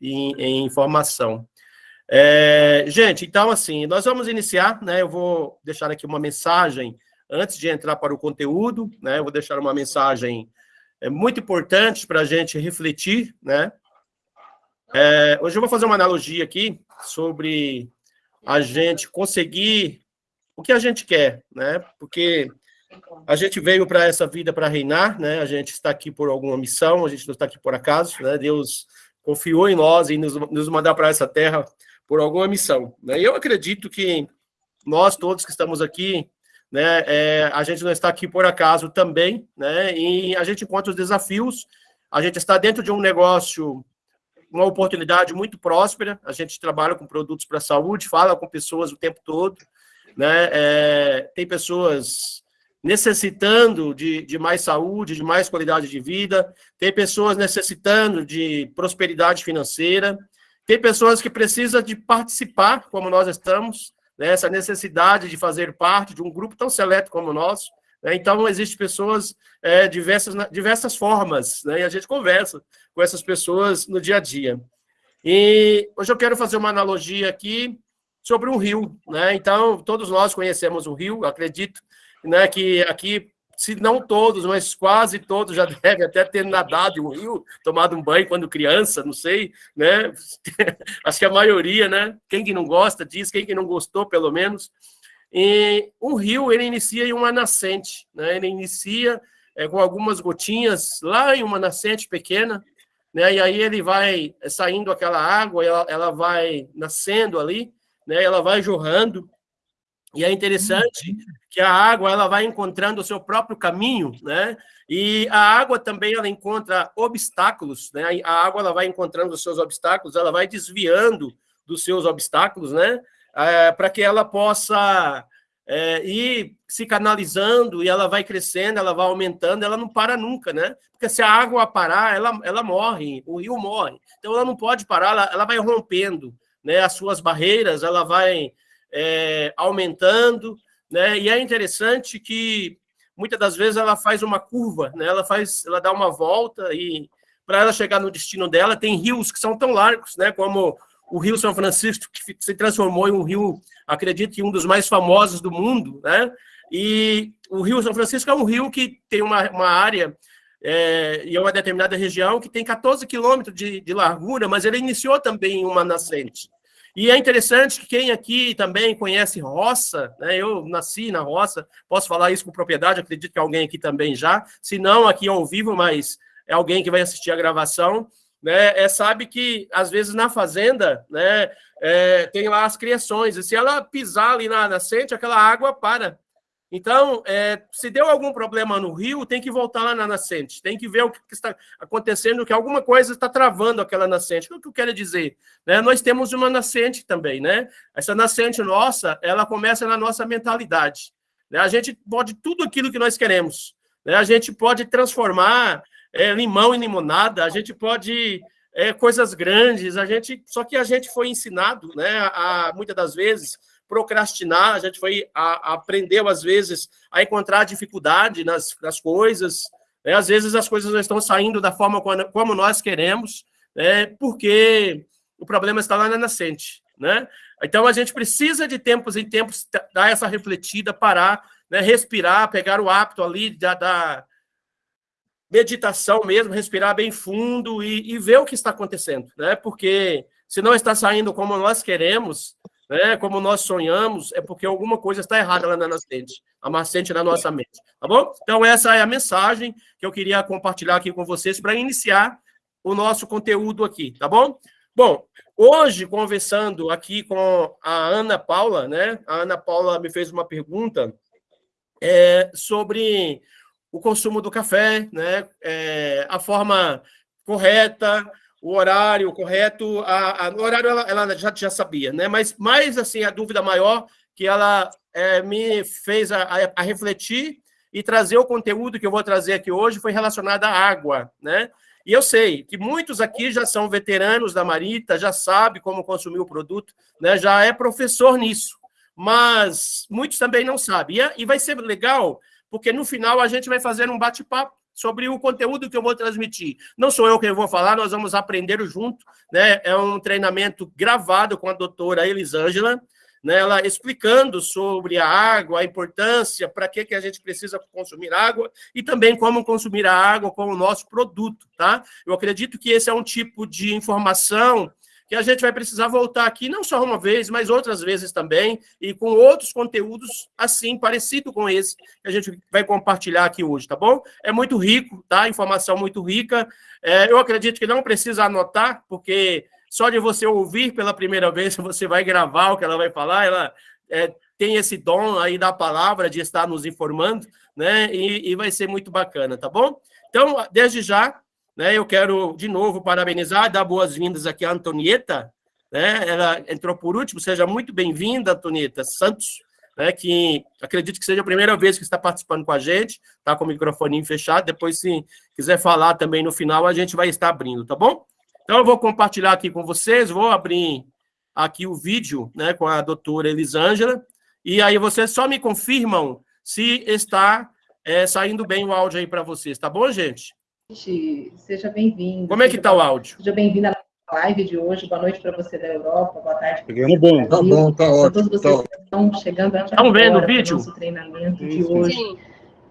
em, em informação. É, gente, então, assim, nós vamos iniciar, né? Eu vou deixar aqui uma mensagem antes de entrar para o conteúdo, né? Eu vou deixar uma mensagem é, muito importante para a gente refletir, né? É, hoje eu vou fazer uma analogia aqui sobre a gente conseguir o que a gente quer, né? Porque a gente veio para essa vida para reinar, né? A gente está aqui por alguma missão, a gente não está aqui por acaso, né? Deus confiou em nós e nos, nos mandar para essa terra por alguma missão. Né? Eu acredito que nós todos que estamos aqui, né, é, a gente não está aqui por acaso também, né, e a gente encontra os desafios, a gente está dentro de um negócio, uma oportunidade muito próspera, a gente trabalha com produtos para a saúde, fala com pessoas o tempo todo, né, é, tem pessoas necessitando de, de mais saúde, de mais qualidade de vida, tem pessoas necessitando de prosperidade financeira, tem pessoas que precisam de participar, como nós estamos, né, essa necessidade de fazer parte de um grupo tão seleto como o nosso. Né, então, existem pessoas é, diversas, diversas formas, né, e a gente conversa com essas pessoas no dia a dia. E hoje eu quero fazer uma analogia aqui sobre um rio. Né, então, todos nós conhecemos o rio, acredito né, que aqui se não todos, mas quase todos já devem até ter nadado em um rio, tomado um banho quando criança, não sei, né? Acho que a maioria, né? Quem que não gosta disso, quem que não gostou, pelo menos. E um rio, ele inicia em uma nascente, né? Ele inicia é, com algumas gotinhas lá em uma nascente pequena, né? E aí ele vai saindo aquela água, ela, ela vai nascendo ali, né? Ela vai jorrando, e é interessante que a água ela vai encontrando o seu próprio caminho, né? E a água também ela encontra obstáculos, né? A água ela vai encontrando os seus obstáculos, ela vai desviando dos seus obstáculos, né? É, para que ela possa é, ir se canalizando e ela vai crescendo, ela vai aumentando, ela não para nunca, né? Porque se a água parar, ela, ela morre, o rio morre. Então ela não pode parar, ela, ela vai rompendo, né? As suas barreiras, ela vai é, aumentando, né? E é interessante que muitas das vezes ela faz uma curva, né? Ela faz, ela dá uma volta e para ela chegar no destino dela tem rios que são tão largos, né? Como o Rio São Francisco que se transformou em um rio, acredito que um dos mais famosos do mundo, né? E o Rio São Francisco é um rio que tem uma, uma área é, e é uma determinada região que tem 14 quilômetros de, de largura, mas ele iniciou também uma nascente. E é interessante que quem aqui também conhece roça, né? Eu nasci na roça, posso falar isso com propriedade, acredito que alguém aqui também já, se não aqui ao vivo, mas é alguém que vai assistir a gravação, né? É, sabe que às vezes na fazenda, né? É, tem lá as criações, e se ela pisar ali na nascente, aquela água para. Então, é, se deu algum problema no rio, tem que voltar lá na nascente, tem que ver o que está acontecendo, que alguma coisa está travando aquela nascente. O que eu quero dizer? Né? Nós temos uma nascente também, né? Essa nascente nossa, ela começa na nossa mentalidade. Né? A gente pode tudo aquilo que nós queremos. Né? A gente pode transformar é, limão em limonada, a gente pode é, coisas grandes, a gente só que a gente foi ensinado, né? A, muitas das vezes procrastinar, a gente foi a, aprendeu às vezes a encontrar dificuldade nas, nas coisas, né? às vezes as coisas não estão saindo da forma como, como nós queremos, né? porque o problema está lá na nascente, né? Então a gente precisa de tempos em tempos dar essa refletida, parar, né? respirar, pegar o hábito ali da, da meditação mesmo, respirar bem fundo e, e ver o que está acontecendo, né? Porque se não está saindo como nós queremos, né, como nós sonhamos, é porque alguma coisa está errada lá na nascente, a nascente na nossa mente, tá bom? Então, essa é a mensagem que eu queria compartilhar aqui com vocês para iniciar o nosso conteúdo aqui, tá bom? Bom, hoje, conversando aqui com a Ana Paula, né, a Ana Paula me fez uma pergunta é, sobre o consumo do café, né, é, a forma correta, o horário correto, a, a, o horário ela, ela, já, já sabia, né? Mas mais assim a dúvida maior que ela é, me fez a, a, a, refletir e trazer o conteúdo que eu vou trazer aqui hoje foi relacionado à água, né? E eu sei que muitos aqui já são veteranos da Marita, já sabe como consumir o produto, né? Já é professor nisso, mas muitos também não sabem. E, é, e vai ser legal porque no final a gente vai fazer um bate-papo sobre o conteúdo que eu vou transmitir. Não sou eu quem vou falar, nós vamos aprender junto, né? É um treinamento gravado com a doutora Elisângela, né, ela explicando sobre a água, a importância, para que, que a gente precisa consumir água e também como consumir a água com o nosso produto, tá? Eu acredito que esse é um tipo de informação que a gente vai precisar voltar aqui não só uma vez, mas outras vezes também, e com outros conteúdos assim, parecido com esse, que a gente vai compartilhar aqui hoje, tá bom? É muito rico, tá? Informação muito rica. É, eu acredito que não precisa anotar, porque só de você ouvir pela primeira vez, você vai gravar o que ela vai falar, ela é, tem esse dom aí da palavra de estar nos informando, né? E, e vai ser muito bacana, tá bom? Então, desde já, né, eu quero de novo parabenizar, dar boas-vindas aqui à Antonieta, né? Ela entrou por último, seja muito bem-vinda, Antonieta Santos, né, que acredito que seja a primeira vez que está participando com a gente, está com o microfone fechado, depois se quiser falar também no final, a gente vai estar abrindo, tá bom? Então, eu vou compartilhar aqui com vocês, vou abrir aqui o vídeo né, com a doutora Elisângela, e aí vocês só me confirmam se está é, saindo bem o áudio aí para vocês, tá bom, gente? Seja bem-vindo. Como é que está o áudio? Seja bem-vindo à live de hoje. Boa noite para você da Europa, boa tarde. Pegando bom. Tá bom, tá ótimo. Todos vocês tá que estão chegando aqui Estão vendo o vídeo? nosso treinamento de hoje. Sim.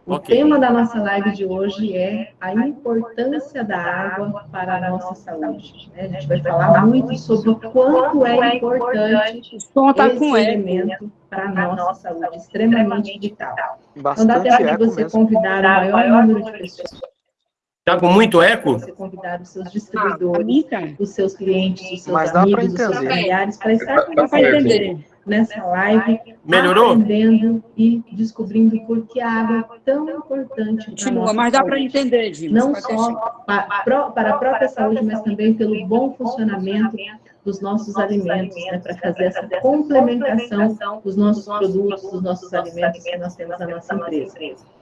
O okay. tema da nossa live de hoje é a importância da água para a nossa saúde. Né? A gente vai falar muito sobre o quanto é importante esse elemento para a nossa saúde, extremamente vital. Então dá tempo de você convidar o maior número de pessoas. Está com muito eco? Você convidar os seus distribuidores, os seus clientes, os seus Mas amigos, os seus familiares, para estar com você entender nessa live, Melhorou? aprendendo e descobrindo por que a água é tão importante Continua, mas dá para entender, Dima. Não só para, para a própria saúde, mas também pelo bom funcionamento dos nossos alimentos, né, para fazer essa complementação dos nossos produtos, dos nossos alimentos que nós temos na nossa empresa.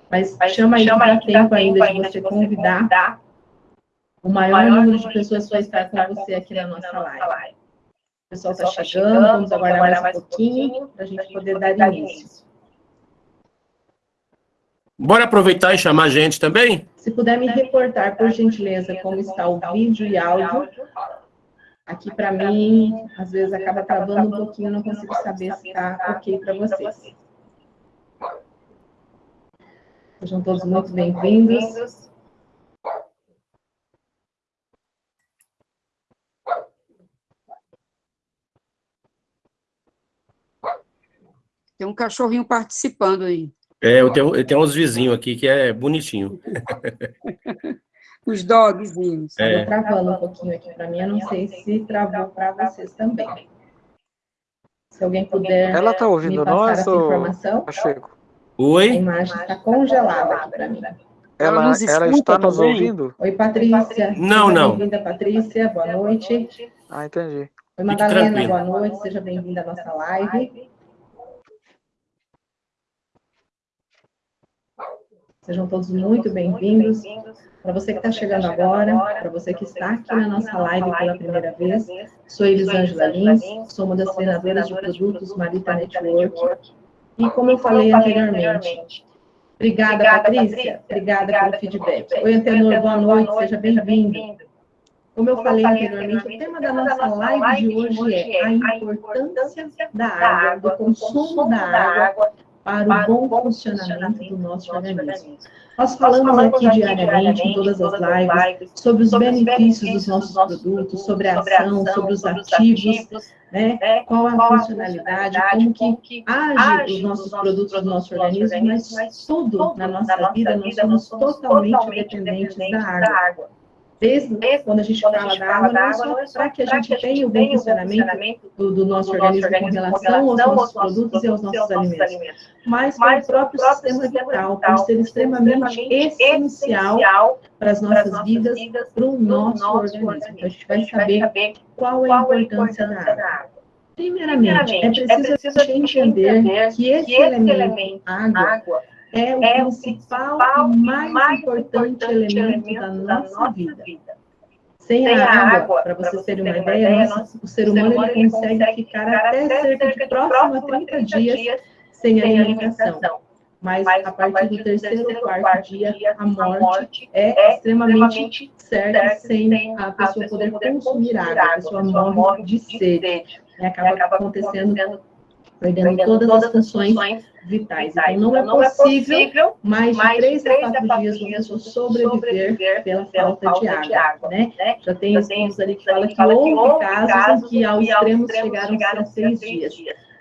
Mas chama aí para tempo ainda de você convidar o maior número de pessoas para estar com você aqui na nossa live. O pessoal está tá chegando, vamos aguardar mais um pouquinho para a gente poder dar início. Bora aproveitar e chamar a gente também? Se puder me reportar, por gentileza, como está o vídeo e áudio. Aqui, para mim, às vezes acaba travando um pouquinho, não consigo saber se está ok para vocês. Sejam todos muito bem-vindos. Tem um cachorrinho participando aí. É, eu tenho, eu tenho uns vizinhos aqui que é bonitinho. Os dogzinhos. É. travando um pouquinho aqui para mim, eu não sei se travou para vocês também. Se alguém puder Ela está ouvindo nós essa informação. Pacheco? Oi? A imagem está congelada aqui para mim. Ela, ela, ela está nos também? ouvindo? Oi, Patrícia. Não, não. Bem-vinda, Patrícia. Boa noite. Ah, entendi. Oi, Madalena. Boa noite. Seja bem-vinda à nossa live. Sejam todos muito bem-vindos. Para você que está chegando agora, para você que está aqui na nossa live pela primeira vez, sou Elisângela Lins, sou uma das treinadoras de produtos Marita Network. E como eu falei anteriormente, obrigada, Patrícia, obrigada pelo feedback. Oi, Antenor, boa noite, seja bem-vindo. Como eu falei anteriormente, o tema da nossa live de hoje é a importância da água, do consumo da água para o bom funcionamento do nosso organismo. Nós falamos aqui diariamente, em todas as lives, sobre os benefícios dos nossos produtos, sobre a ação, sobre os ativos, né? qual a funcionalidade, como que age os nossos produtos do nosso organismo, mas tudo na nossa vida nós somos totalmente dependentes da água. Desde, Desde quando a gente fala, da água, não só para que a gente tenha o bom funcionamento do, do nosso organismo com relação aos nossos produtos e aos nossos alimentos, mas para o próprio sistema vital, por ser extremamente essencial para as nossas vidas, para o nosso organismo. Então, a gente vai saber qual é a importância da água. Primeiramente, é preciso a gente entender que esse elemento, água, é o é principal e mais, mais importante, importante elemento, elemento da nossa, nossa vida. vida. Sem, Sem a água, para vocês terem uma ideia, ideia nosso, o ser humano, ele consegue ficar até cerca de próximo a 30 dias sem alimentação. mas a partir do terceiro ou quarto dia, a morte é extremamente certa sem a pessoa poder consumir água, a pessoa morre de sede. Acaba acontecendo, perdendo todas as funções vitais. Então, não é, é possível mais de três a quatro dias uma pessoa sobreviver pela falta de água, né? Já tem estudos ali que falam que houve casos em que ao extremo chegaram a seis dias,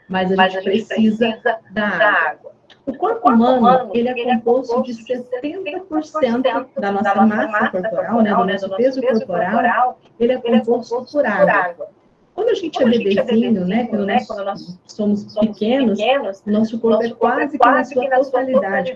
mas a gente precisa da água. O corpo humano, ele é, é composto de 70% da nossa massa corporal, né, do nosso peso corporal, ele é composto por água. Quando a gente quando é bebezinho, né, quando, nós, quando nós somos pequenos, pequenos nosso corpo é quase, quase que na sua totalidade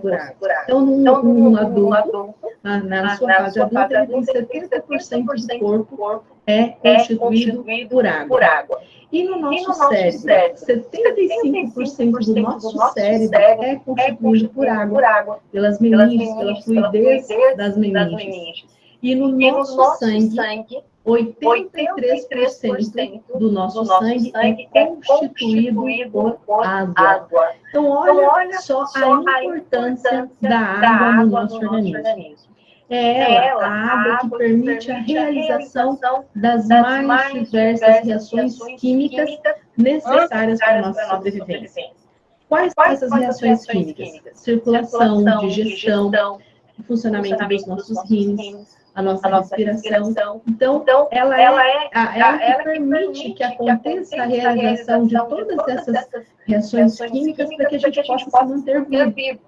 por água. Então, num, então, num adulto, na, na sua fase adulta, ele tem 70% do corpo é, é constituído por água. E no nosso, e no nosso cérebro, 75%, do nosso cérebro é, é constituído por água, pelas meninges, pela fluidez das meninges. E no nosso sangue, 83% do nosso sangue é, é constituído por água. Então, olha então, só a importância da água no nosso organismo. É ela, a água que permite a realização das mais diversas reações químicas necessárias para a nossa sobrevivência. Quais são essas reações químicas? Circulação, digestão, funcionamento dos nossos rins, a nossa, a nossa respiração. respiração. Então, então, ela, ela é, é a, ela, ela que permite que aconteça a realização de todas essas reações químicas para que a gente possa se manter vivo.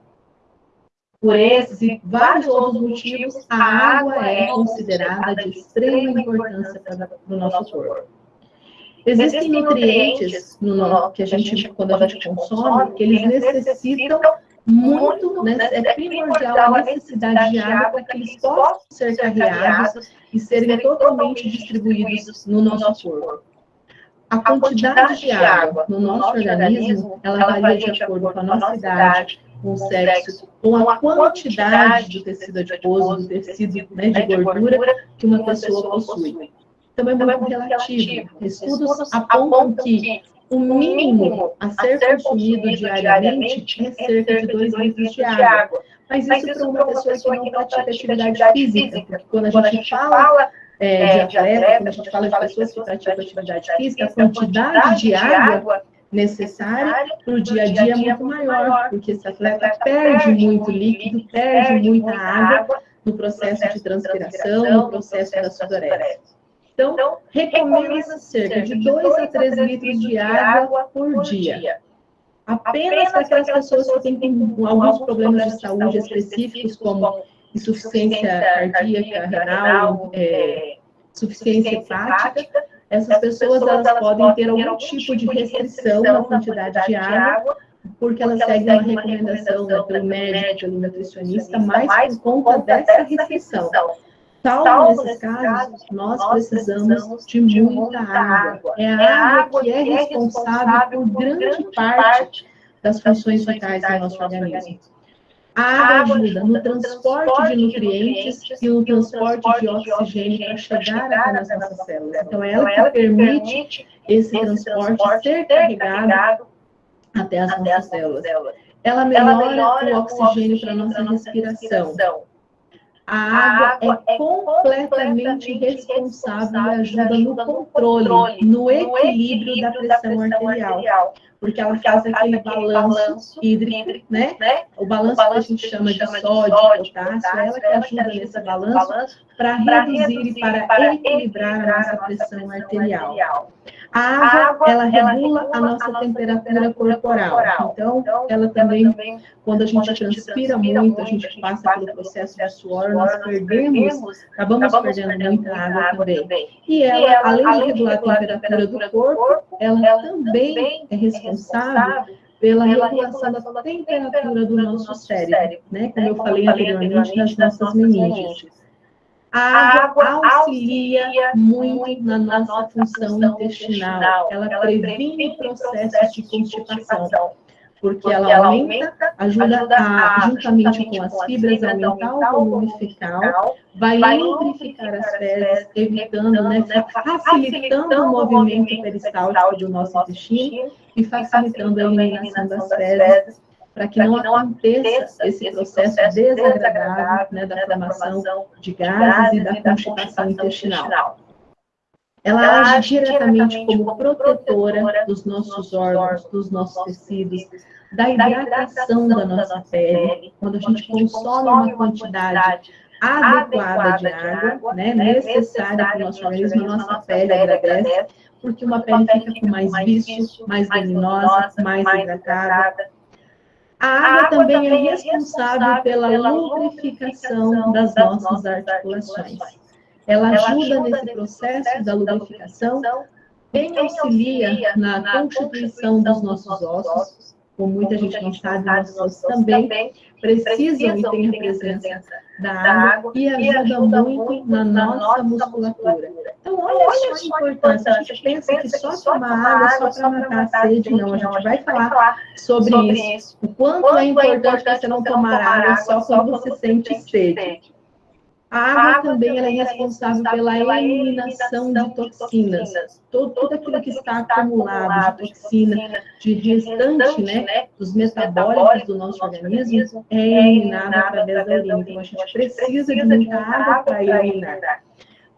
Por esses e vários outros motivos, a água é considerada de extrema importância para o nosso corpo. Existem nutrientes no, que a gente, quando a gente consome, que eles necessitam muito, né, é primordial a necessidade de água para que eles possam ser carreados e serem totalmente distribuídos no nosso corpo. A quantidade de água no nosso organismo, ela varia de acordo com a nossa idade, com o sexo, com a quantidade do tecido adiposo, do tecido né, de gordura que uma pessoa possui. Então, é muito relativo. Estudos apontam que o mínimo a ser consumido diariamente é cerca de 2 litros de água. Mas isso para uma pessoa que não pratica atividade física, porque quando a gente fala é, de atleta, quando a gente fala de pessoas que praticam atividade física, a quantidade de água necessária para o dia a dia é muito maior, porque esse atleta perde muito líquido, perde muita água no processo de transpiração, no processo da sudorese. Então, então recomenda cerca de 2 a 3 litros de água por dia. Apenas para aquelas pessoas que têm alguns problemas de saúde específicos, como insuficiência cardíaca, renal, é, insuficiência hepática, essas pessoas elas podem ter algum tipo de restrição na quantidade de água, porque elas seguem uma recomendação né, pelo médico, pelo nutricionista, mas por conta dessa restrição. Salvo nesses casos, nós precisamos de muita água. É a água que é responsável por grande parte das funções vitais do nosso organismo. A água ajuda no transporte de nutrientes e no transporte de oxigênio para chegar até as nossas células. Então, é ela que permite esse transporte ser carregado até as nossas células. Ela melhora o oxigênio para a nossa respiração a água é completamente responsável e ajuda no controle, no equilíbrio da pressão arterial, porque ela faz aquele balanço hídrico, né? O balanço que a gente chama de sódio potássio, é ela que ajuda nesse balanço para reduzir e para equilibrar a nossa pressão arterial. A água, ela regula a nossa temperatura corporal. Então, ela também, quando a gente transpira muito, a gente passa pelo processo de suor, nós perdemos, acabamos perdendo muita água também. E ela, além de regular a temperatura do corpo, ela também é responsável pela regulação da temperatura do nosso cérebro, né? Como eu falei anteriormente nas nossas meninges. A água auxilia muito na nossa função intestinal. Ela previne processos de constipação, porque ela aumenta, ajuda a, juntamente com as fibras, a aumentar o volume fecal, vai lubrificar as fezes, evitando, né, facilitando o movimento peristáltico do nosso intestino e facilitando a eliminação das fezes para que não aconteça esse processo desagradável né, da formação de gases e da constipação intestinal. Ela age diretamente como protetora dos nossos órgãos, dos nossos tecidos, da hidratação da nossa pele, quando a gente consome uma quantidade adequada de água, né, necessária para o nosso organismo, a nossa pele agradece, porque uma pele fica com mais vício, mais luminosa, mais hidratada. A água também é responsável pela lubrificação das nossas articulações. Ela ajuda nesse processo da lubrificação, bem auxilia na constituição dos nossos ossos, como muita gente não sabe, nossos ossos também precisam e têm a presença da água e ajuda muito na nossa musculatura. Então, olha só a importância. A gente pensa que só tomar água só para matar a sede, não. A gente vai falar sobre isso. O quanto é importante você não tomar água só quando você sente sede. A água também ela é responsável pela eliminação de toxinas. Todo, tudo aquilo que está acumulado de toxina, de restante né, dos metabólicos do nosso organismo, é eliminado através da urina. Então, a gente precisa de muita água para eliminar.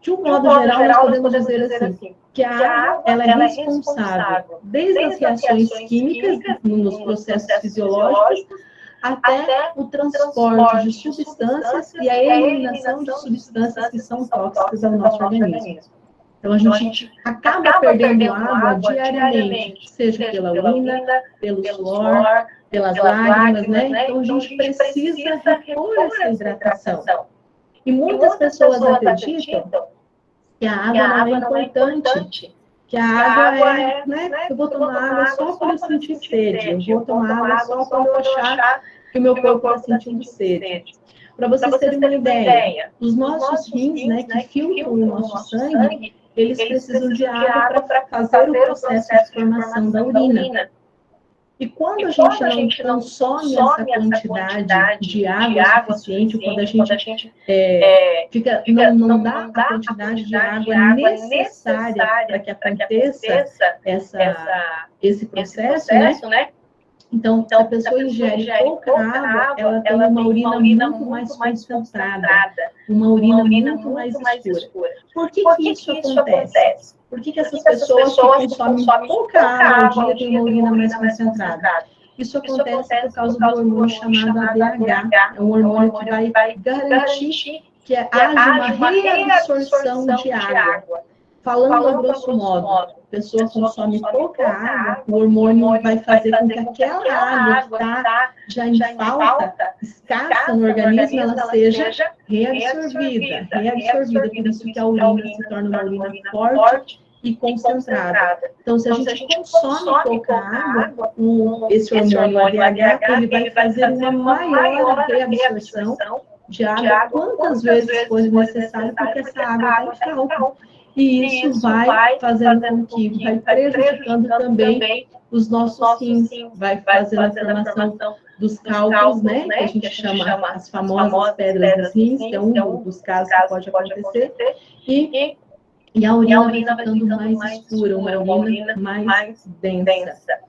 De um modo geral, nós podemos dizer assim, que a água ela é responsável desde as reações químicas, nos processos fisiológicos, até o transporte de substâncias e a eliminação de substâncias que são tóxicas ao nosso organismo. Então, a gente acaba perdendo água diariamente, seja pela urina, pelo suor, pelas lágrimas, né? Então, a gente precisa repor essa hidratação. E muitas pessoas acreditam que a água não é importante, que a água é, né, eu vou tomar água só quando eu sentir sede, eu vou tomar água só quando eu achar que o meu corpo está sentindo sede. Para vocês terem uma ideia, os nossos rins, né, que filtram o nosso sangue, eles precisam de água para fazer o processo de formação da urina. E quando a gente não consome essa quantidade de água suficiente, ou quando a gente é, fica, não, não dá a quantidade de água necessária para que aconteça essa, esse processo, né? Então, então, se a pessoa ingere pouca água, ela tem uma urina muito mais concentrada, uma urina muito mais escura. Por que, que isso acontece? Por que, que essas pessoas que consomem pouca água ao dia têm uma urina mais concentrada? Isso acontece por causa do hormônio chamado ADH. É um hormônio que vai garantir que haja uma reabsorção de água. Falando a grosso modo, a pessoa consome pouca água, o hormônio vai fazer com que aquela água que está já em falta, escassa no organismo, ela seja reabsorvida. Reabsorvida, por isso que a urina se torna uma urina forte e concentrada. Então, se a gente consome pouca água, o, esse hormônio ADH, ele vai fazer uma maior reabsorção de água quantas vezes for necessário, porque essa água está em falta. E isso vai fazendo com que vai prejudicando também os nossos rins, vai fazendo a formação dos cálculos, né, que a gente chama as famosas pedras dos rins, que é um dos casos que pode acontecer, e, e a urina vai ficando mais escura, uma urina mais densa.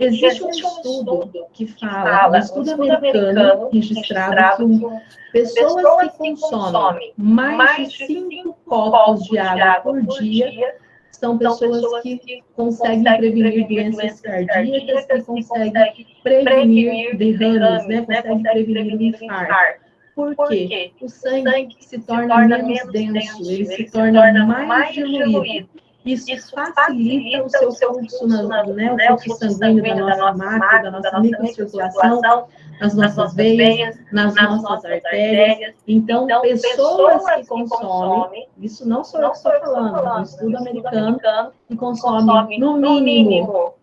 Existe um estudo que fala, um estudo americano registrado que pessoas que consomem mais de 5 copos de água por dia são pessoas que conseguem prevenir doenças cardíacas, que conseguem prevenir derrames, né? conseguem prevenir o infarto. Por quê? O sangue se torna menos denso, ele se torna mais diluído. Isso, Isso facilita, o seu fluxo, na, né, o fluxo sanguíneo da nossa máquina, da nossa microcirculação, nas nossas veias, nas nossas artérias. Então, então pessoas que consomem, isso não sou eu que estou falando, é um estudo americano que consome, no mínimo,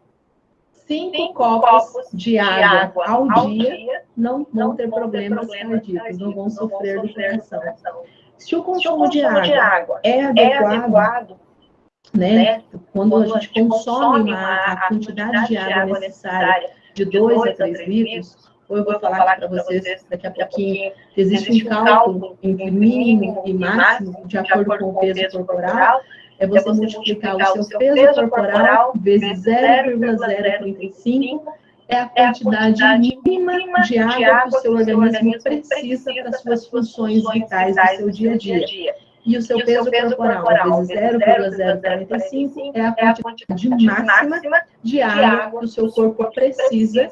cinco copos de água ao dia, não vão ter problemas cardíacos, não vão sofrer do coração. Se o consumo de água é, é adequado, né? né? Quando a gente consome uma, a quantidade de água necessária de 2 a 3 litros, ou eu vou falar para vocês daqui a pouquinho, existe um cálculo entre mínimo e máximo, de acordo com o peso corporal, é você multiplicar o seu peso corporal vezes 0,035 é a quantidade, é a quantidade mínima de água, de água que o seu organismo precisa para as suas funções vitais do seu dia a dia. E o seu, e peso, o seu peso corporal, vezes 0,045, é a quantidade máxima de água que o seu corpo precisa,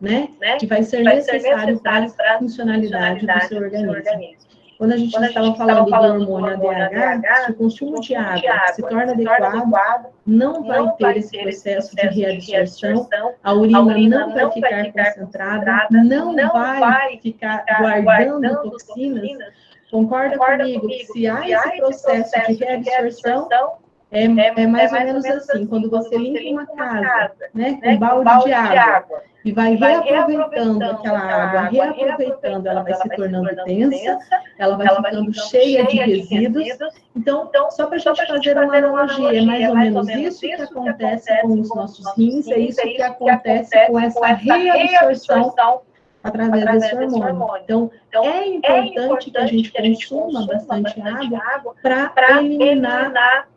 né, que vai ser necessário para a funcionalidade do seu organismo. Quando a gente Quando estava falando, falando do hormônio ADH, se o consumo de água, de água se torna adequado, não vai não ter esse processo de reabsorção, a urina, a urina não, vai ficar, ficar concentrada, não, não vai ficar guardando toxinas. Concorda, Concorda comigo que se há esse processo de reabsorção, é, é, mais, é ou menos assim, assim quando você limpa uma casa, né, com um balde de água, e vai, reaproveitando aquela água, reaproveitando, ela vai se tornando densa, ela vai ficando cheia de resíduos. Então, então só para a gente fazer uma analogia, é mais ou menos isso que acontece com os nossos rins, é isso que acontece com essa reabsorção através desse hormônio. Então, então é importante que a gente consuma bastante água para eliminar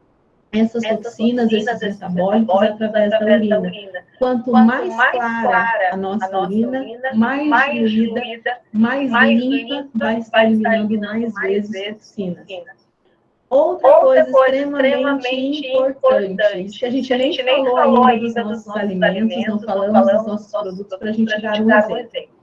essas toxinas, esses metabólicos através da urina. Quanto mais clara a nossa urina, mais fluida, mais limpa vai estar eliminando mais vezes toxinas. Outra, Outra coisa, extremamente, extremamente importante, que a gente nem falou ainda dos nossos alimentos, não falamos dos nossos produtos, para a gente dar um exemplo.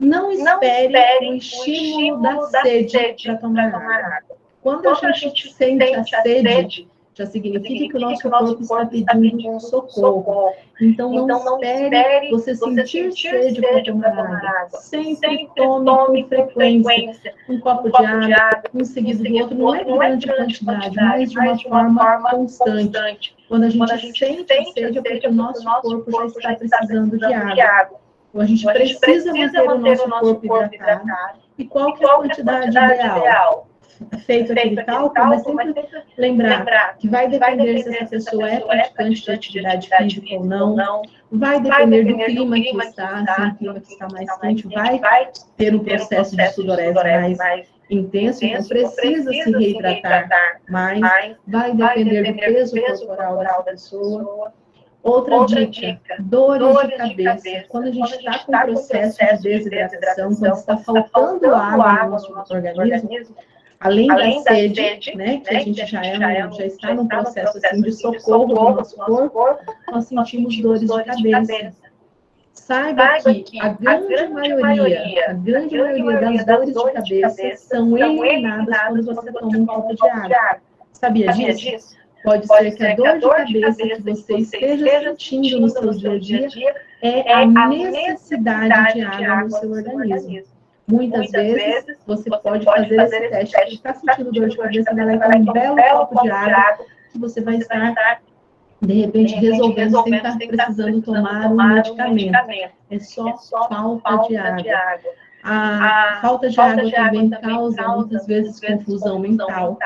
Não espere, o estímulo da sede para tomar água. Quando a gente sente a sede, já significa que o nosso corpo está pedindo socorro. Então, não então, espere você sentir sede para tomar água. Sempre tome com frequência um copo de água, um seguido do outro, não é de grande quantidade, mas de uma forma constante. Quando a gente sente a sede, é porque o nosso corpo já está precisando de água. Então, a gente precisa manter o nosso corpo hidratado. E qual que é a quantidade ideal? feito aquele cálculo, mas sempre lembrar que vai depender se essa pessoa é praticante de atividade física ou não, vai depender do clima que está, se o clima que está mais quente vai ter um processo de sudorese mais intenso, então precisa se reidratar mais, vai depender do peso corporal da pessoa. Outra, Outra dica, dica, dores, dores de, cabeça. de, cabeça. Quando a gente está com um processo, processo de desidratação, quando está faltando água no nosso organismo, além, além da, sede, sede né, que né, a gente já, é, já, é, já está num processo, assim, de socorro do nosso corpo, nós sentimos dores de cabeça. Saiba que a grande maioria, a grande maioria das dores de cabeça são eliminadas quando você toma um copo de água. Sabia disso? Pode, ser que a dor de cabeça que você esteja sentindo no seu dia a dia é a necessidade de água no seu organismo. Muitas, Muitas vezes, vezes, você, pode, pode fazer, fazer esse teste. Se está sentindo dor de cabeça, vai levar um belo copo de água que você vai estar, de repente, resolvendo sem estar precisando tomar um medicamento. É só, é falta de água. A falta de água também causa, muitas vezes, confusão mental.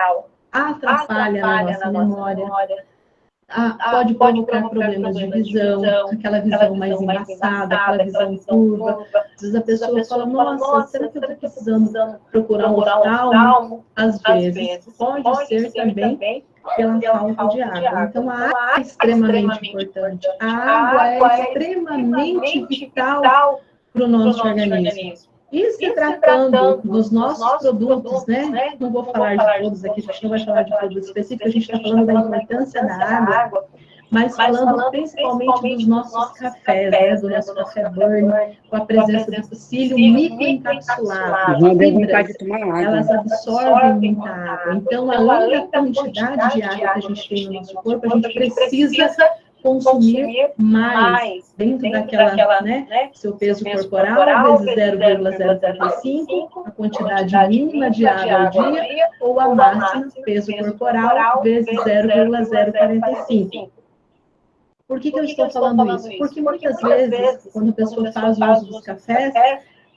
Atrapalha, a nossa memória ah, pode, pode provocar problemas de visão, aquela visão mais embaçada, aquela visão curva. Às vezes a pessoa fala, nossa, será que eu estou precisando procurar um oftalmo? Às vezes. Pode ser também pela falta de água. Então, a água é extremamente importante. A água é extremamente vital para o nosso organismo. E se, tratando, dos nossos, nossos produtos, produtos né? né? Não vou falar de todos aqui, a gente não vai falar de produtos específicos, a gente está falando da importância da água, mas, falando, falando principalmente, principalmente dos nossos, nossos cafés, né? do nosso café burn, com a presença do psyllium microencapsulado. Elas absorvem muita água. Então, além da quantidade de água que a gente tem no nosso corpo, a gente precisa consumir mais dentro, dentro daquela, daquela né, né, seu peso, peso corporal, corporal vezes 0,035, a quantidade mínima de água ao dia, ou a máxima peso corporal vezes 0,045. Por que, que eu estou falando isso? Porque muitas vezes, quando a pessoa faz o uso dos cafés,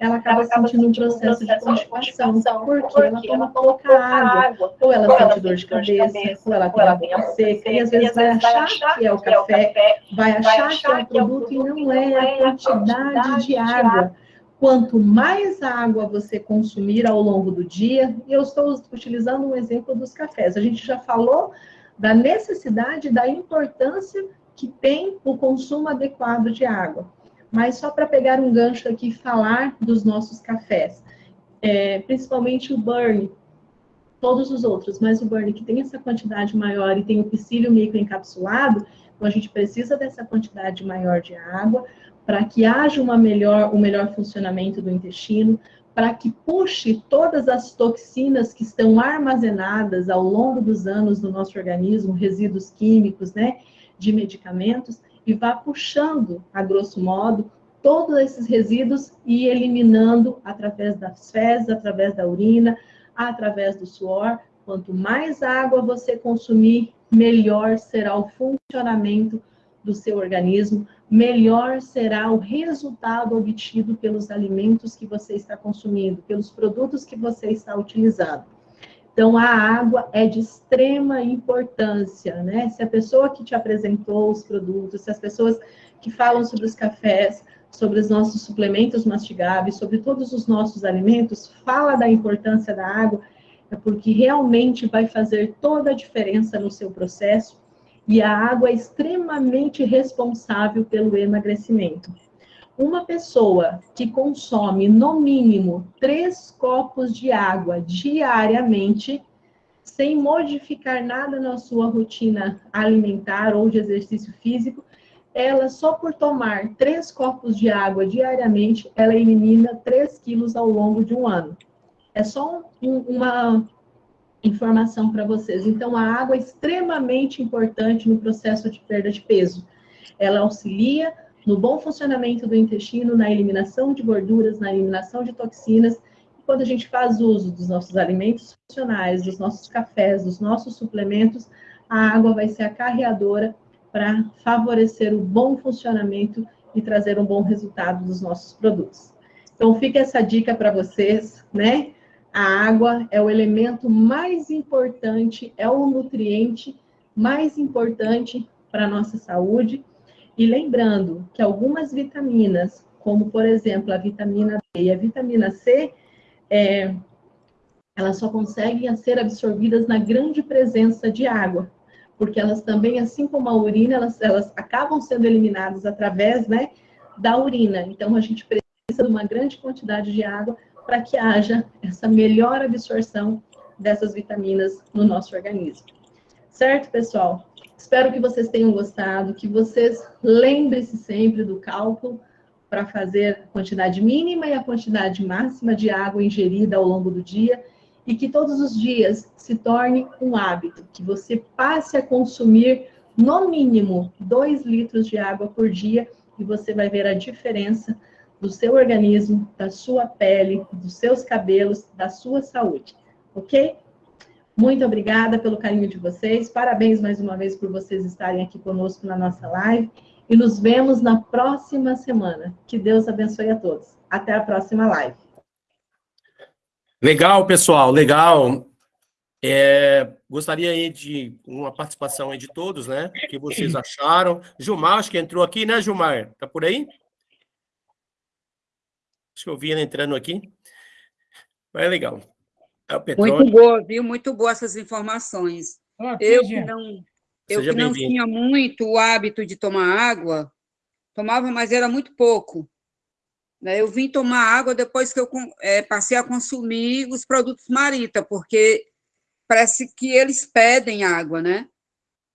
ela acaba sentindo um processo de constipação, porque ela toma pouca água, ou ela sente dor de cabeça, ou ela tem a boca seca, e às vezes vai achar que é o café, vai achar que é o produto, e não é a quantidade de água. Quanto mais água você consumir ao longo do dia, e eu estou utilizando um exemplo dos cafés, a gente já falou da necessidade, da importância que tem o consumo adequado de água. Mas só para pegar um gancho aqui e falar dos nossos cafés, é, principalmente o Burn, todos os outros, mas o Burn que tem essa quantidade maior e tem o psyllium microencapsulado, então a gente precisa dessa quantidade maior de água para que haja uma melhor, um melhor funcionamento do intestino, para que puxe todas as toxinas que estão armazenadas ao longo dos anos no nosso organismo, resíduos químicos, né, de medicamentos, e vá puxando, a grosso modo, todos esses resíduos e eliminando através das fezes, através da urina, através do suor. Quanto mais água você consumir, melhor será o funcionamento do seu organismo, melhor será o resultado obtido pelos alimentos que você está consumindo, pelos produtos que você está utilizando. Então, a água é de extrema importância, né? Se a pessoa que te apresentou os produtos, se as pessoas que falam sobre os cafés, sobre os nossos suplementos mastigáveis, sobre todos os nossos alimentos, fala da importância da água, é porque realmente vai fazer toda a diferença no seu processo e a água é extremamente responsável pelo emagrecimento. Uma pessoa que consome no mínimo três copos de água diariamente, sem modificar nada na sua rotina alimentar ou de exercício físico, ela só por tomar três copos de água diariamente, ela elimina 3 quilos ao longo de um ano. É só um, uma informação para vocês. Então, a água é extremamente importante no processo de perda de peso. Ela auxilia no bom funcionamento do intestino, na eliminação de gorduras, na eliminação de toxinas. E quando a gente faz uso dos nossos alimentos funcionais, dos nossos cafés, dos nossos suplementos, a água vai ser a carreadora para favorecer o bom funcionamento e trazer um bom resultado dos nossos produtos. Então, fica essa dica para vocês, né? A água é o elemento mais importante, é o nutriente mais importante para a nossa saúde. E lembrando que algumas vitaminas, como por exemplo a vitamina D e a vitamina C, é, elas só conseguem ser absorvidas na grande presença de água, porque elas também, assim como a urina, elas, elas acabam sendo eliminadas através né, da urina. Então a gente precisa de uma grande quantidade de água para que haja essa melhor absorção dessas vitaminas no nosso organismo. Certo, pessoal? Espero que vocês tenham gostado, que vocês lembrem-se sempre do cálculo para fazer a quantidade mínima e a quantidade máxima de água ingerida ao longo do dia e que todos os dias se torne um hábito, que você passe a consumir no mínimo 2 litros de água por dia e você vai ver a diferença do seu organismo, da sua pele, dos seus cabelos, da sua saúde, ok? Muito obrigada pelo carinho de vocês, parabéns mais uma vez por vocês estarem aqui conosco na nossa live e nos vemos na próxima semana. Que Deus abençoe a todos. Até a próxima live. Legal, pessoal, legal. É, gostaria aí de uma participação aí de todos, né? O que vocês acharam? Gilmar, acho que entrou aqui, né, Gilmar? Tá por aí? Acho que eu vi ele entrando aqui. Mas é legal. É Muito boa, viu? Muito boa essas informações. eu que não, eu que não tinha muito o hábito de tomar água, tomava, mas era muito pouco. Né? Eu vim tomar água depois que eu é, passei a consumir os produtos Marita, porque parece que eles pedem água, né?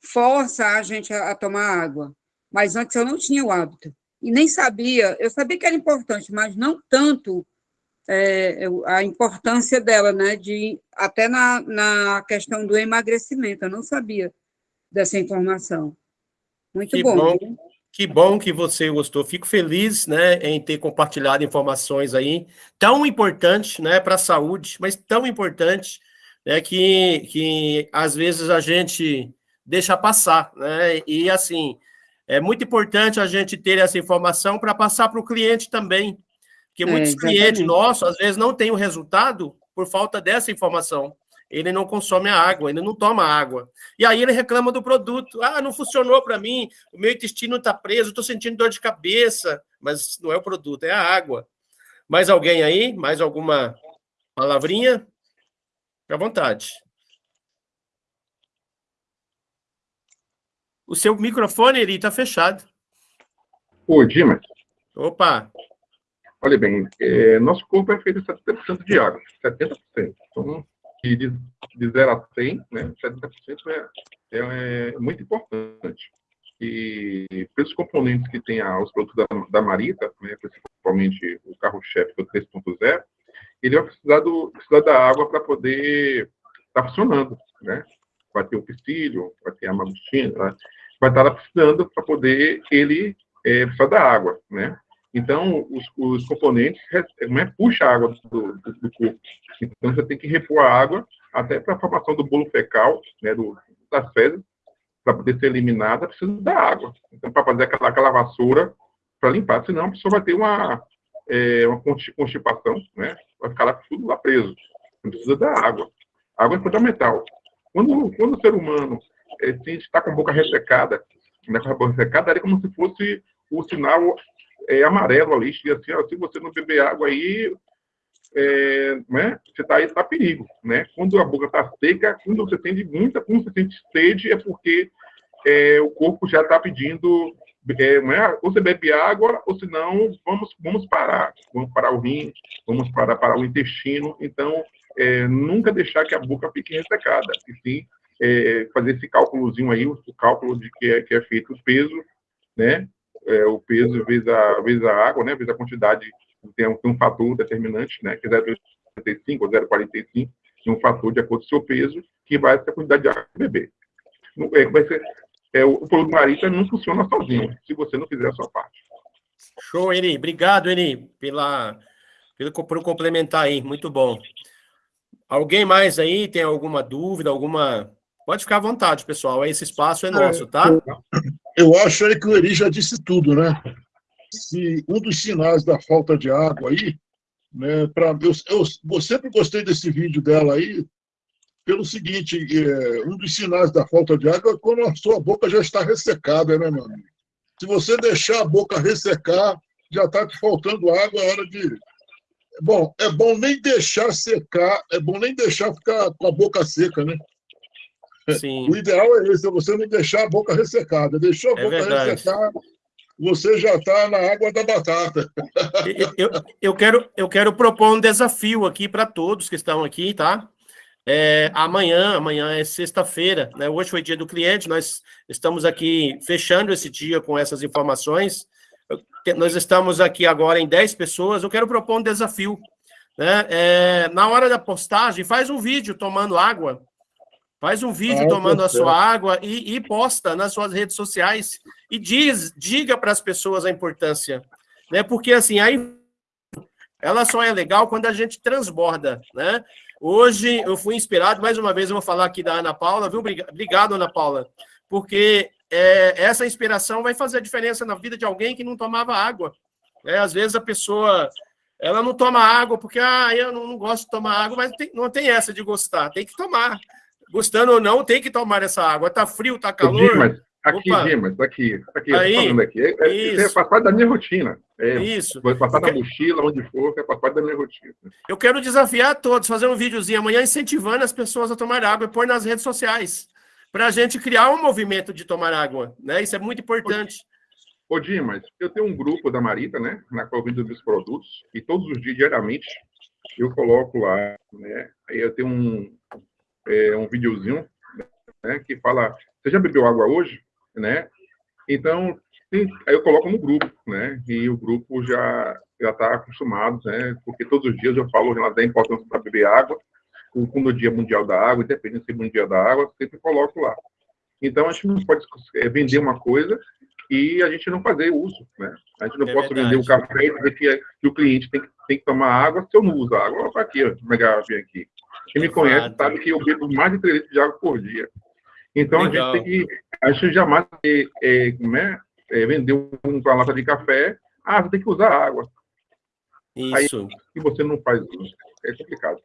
Força a gente a, a tomar água. Mas antes eu não tinha o hábito e nem sabia, eu sabia que era importante, mas não tanto é, a importância dela, né, de, até na, na questão do emagrecimento, eu não sabia dessa informação. Muito que bom. bom. Que bom que você gostou. Fico feliz, né, em ter compartilhado informações aí tão importantes, né, para a saúde, mas tão importantes, né, que, que às vezes a gente deixa passar, né? E assim, é muito importante a gente ter essa informação para passar para o cliente também, porque é, muitos clientes nossos, às vezes, não têm o resultado por falta dessa informação. Ele não consome a água, ele não toma água. E aí ele reclama do produto. Ah, não funcionou para mim, o meu intestino está preso, estou sentindo dor de cabeça. Mas não é o produto, é a água. Mais alguém aí? Mais alguma palavrinha? Fique à vontade. O seu microfone, ele está fechado. Ô, Dimas. Opa! Olha bem, é, nosso corpo é feito de 70% de água, 70%. Então, de, de 0 a 100, né, 70% é, é, é muito importante. E pelos componentes que tem a, os produtos da, da Marita, né, principalmente o carro-chefe do 3.0, ele vai precisar, do, precisar da água para poder estar tá funcionando, né? Vai ter o pistilho, vai ter a magostina, vai estar tá precisando para poder ele é, precisar da água, né? Então, os, os componentes né, puxam a água do, do, do, corpo. Então, você tem que repor a água até para a formação do bolo fecal, né, do, das fezes, para poder ser eliminada, precisa da água. Então, para fazer aquela, aquela vassoura para limpar, senão a pessoa vai ter uma, é, uma constipação, né? Vai ficar lá, tudo lá preso. Precisa da água. A água é fundamental. Quando, quando o ser humano é, está com a boca ressecada, né, com a boca ressecada, é como se fosse o sinal é, amarelo ali, assim, ó, se você não beber água aí, é, né, você está aí, tá perigo, né? Quando a boca está seca, quando você sente muita, quando você sente sede, é porque é, o corpo já está pedindo, é, né, ou você bebe água, ou senão vamos, vamos parar, vamos parar o rim, vamos parar, parar o intestino, então é, nunca deixar que a boca fique ressecada, e sim é, fazer esse cálculozinho aí, o cálculo de que é, que é feito o peso, né, é, o peso vezes a, vezes a água, né, vezes a quantidade, tem um, tem um fator determinante, né, que é 0,45 ou 0,45, e um fator de acordo com o seu peso, que vai ser a quantidade de água que beber. É, vai ser, é, o, o produto marita não funciona sozinho, se você não fizer a sua parte. Show, Eri. Obrigado, Eri, pela, pelo, por complementar aí. Muito bom. Alguém mais aí tem alguma dúvida, alguma Pode ficar à vontade, pessoal. Esse espaço é nosso, tá? Eu acho aí que o Eri já disse tudo, né? Se um dos sinais da falta de água aí, né? Pra, eu, eu, eu sempre gostei desse vídeo dela aí, pelo seguinte: é, um dos sinais da falta de água é quando a sua boca já está ressecada, né, amigo? Se você deixar a boca ressecar, já está te faltando água, é hora de. Bom, é bom nem deixar secar, é bom nem deixar ficar com a boca seca, né? Sim. O ideal é esse, é você não deixar a boca ressecada. Deixou a é boca verdade. ressecar, você já está na água da batata. Eu, eu, eu, quero, eu quero propor um desafio aqui para todos que estão aqui, tá? É, amanhã, amanhã é sexta-feira, né? Hoje foi dia do cliente, nós estamos aqui fechando esse dia com essas informações. Nós estamos aqui agora em 10 pessoas. Eu quero propor um desafio. Né? É, na hora da postagem, faz um vídeo tomando água Faz um vídeo ah, tomando a sua água e, e, posta nas suas redes sociais e diz, diga para as pessoas a importância, né? Porque assim, aí ela só é legal quando a gente transborda, né? Hoje eu fui inspirado, mais uma vez eu vou falar aqui da Ana Paula, viu? Obrigado, Ana Paula, porque é, essa inspiração vai fazer a diferença na vida de alguém que não tomava água. Né? Às vezes a pessoa ela não toma água porque ah, eu não, não gosto de tomar água, mas tem, não tem essa de gostar, tem que tomar gostando ou não, tem que tomar essa água. Tá frio, tá calor. Dimas, aqui, Opa. Dimas, aqui, aqui, Aí, falando aqui. É, é, isso. faz parte da minha rotina. É, isso. Vou passar na mochila, onde for, é faz parte da minha rotina. Eu quero desafiar todos, fazer um videozinho amanhã incentivando as pessoas a tomar água e pôr nas redes sociais. Para a gente criar um movimento de tomar água. Né? Isso é muito importante. Ô, Dimas, eu tenho um grupo da Marita, né? Na qual eu vendo meus produtos, e todos os dias, diariamente, eu coloco lá, né? Aí eu tenho um, é, um videozinho né, que fala: Você já bebeu água hoje? Né? Então, sim, aí eu coloco no grupo, né? E o grupo já já está acostumado, né? Porque todos os dias eu falo da importância para beber água, como o Dia Mundial da Água, independente se é Mundial da Água, sempre coloco lá. Então, a gente não pode é, vender uma coisa e a gente não fazer uso, né? A gente não é pode vender o café e dizer que, que, o cliente tem que, tem que tomar água se eu não uso água. Olha aqui, ó, garrafinha aqui. Quem me conhece sabe que eu bebo mais de 3 litros de água por dia. Então, Legal. a gente tem que... A gente jamais é, é, é, é vender uma lata de café, ah, você tem que usar água. Isso. E você não faz isso. É complicado.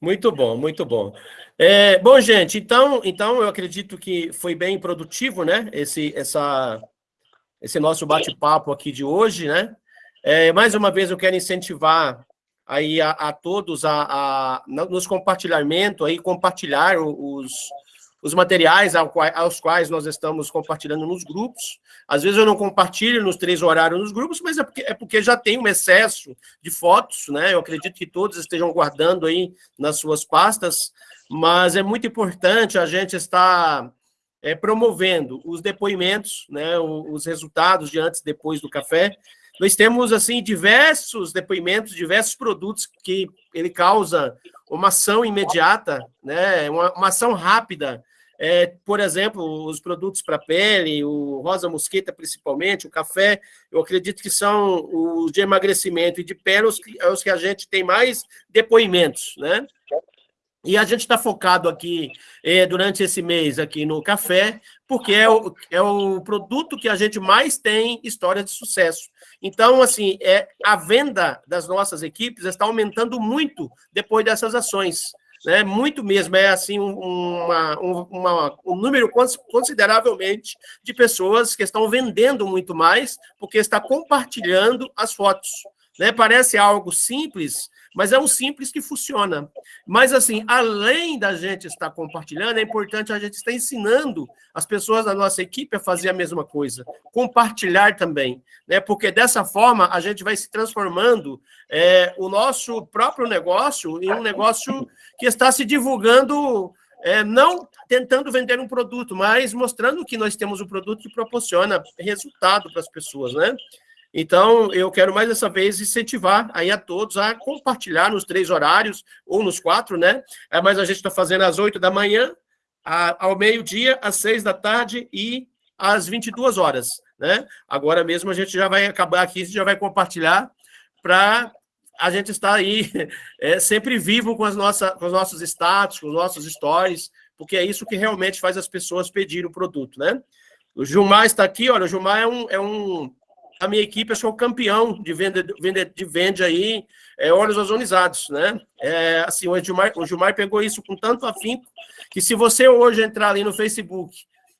Muito bom, muito bom. É, bom, gente, então, então eu acredito que foi bem produtivo, né? Esse, essa, esse nosso bate-papo aqui de hoje, né? É, mais uma vez eu quero incentivar aí a, a todos a, a, nos compartilhamento aí compartilhar os, os materiais aos quais nós estamos compartilhando nos grupos. Às vezes eu não compartilho nos três horários nos grupos, mas é porque, é porque já tem um excesso de fotos, né? Eu acredito que todos estejam guardando aí nas suas pastas, mas é muito importante a gente estar é, promovendo os depoimentos, né? Os resultados de antes e depois do café. Nós temos, assim, diversos depoimentos, diversos produtos que ele causa uma ação imediata, né? uma, uma ação rápida é, por exemplo, os produtos para pele, o rosa mosqueta principalmente, o café, eu acredito que são os de emagrecimento e de pele os que, os que a gente tem mais depoimentos, né? E a gente está focado aqui é, durante esse mês aqui no café, porque é o, é o produto que a gente mais tem história de sucesso. Então, assim, é, a venda das nossas equipes está aumentando muito depois dessas ações né? Muito mesmo, é assim uma, uma, um número consideravelmente de pessoas que estão vendendo muito mais porque está compartilhando as fotos. Né? Parece algo simples, mas é um simples que funciona. Mas, assim, além da gente estar compartilhando, é importante a gente estar ensinando as pessoas da nossa equipe a fazer a mesma coisa, compartilhar também, né? porque dessa forma a gente vai se transformando é, o nosso próprio negócio em um negócio que está se divulgando. É, não tentando vender um produto, mas mostrando que nós temos um produto que proporciona resultado para as pessoas, né? Então, eu quero mais dessa vez incentivar aí a todos a compartilhar nos três horários, ou nos quatro, né? É, mas a gente está fazendo às oito da manhã, a, ao meio-dia, às seis da tarde e às 22 horas, né? Agora mesmo a gente já vai acabar aqui, já vai compartilhar para a gente estar aí é, sempre vivo com, as nossa, com os nossos status, com os nossos stories, porque é isso que realmente faz as pessoas pedirem o produto, né? O Gilmar está aqui, olha, o Gilmar é um, é um a minha equipe, eu sou campeão de venda, de, de vende aí, é, óleos ozonizados, né? É, assim, o Gilmar, o Gilmar pegou isso com tanto afinco que se você hoje entrar ali no Facebook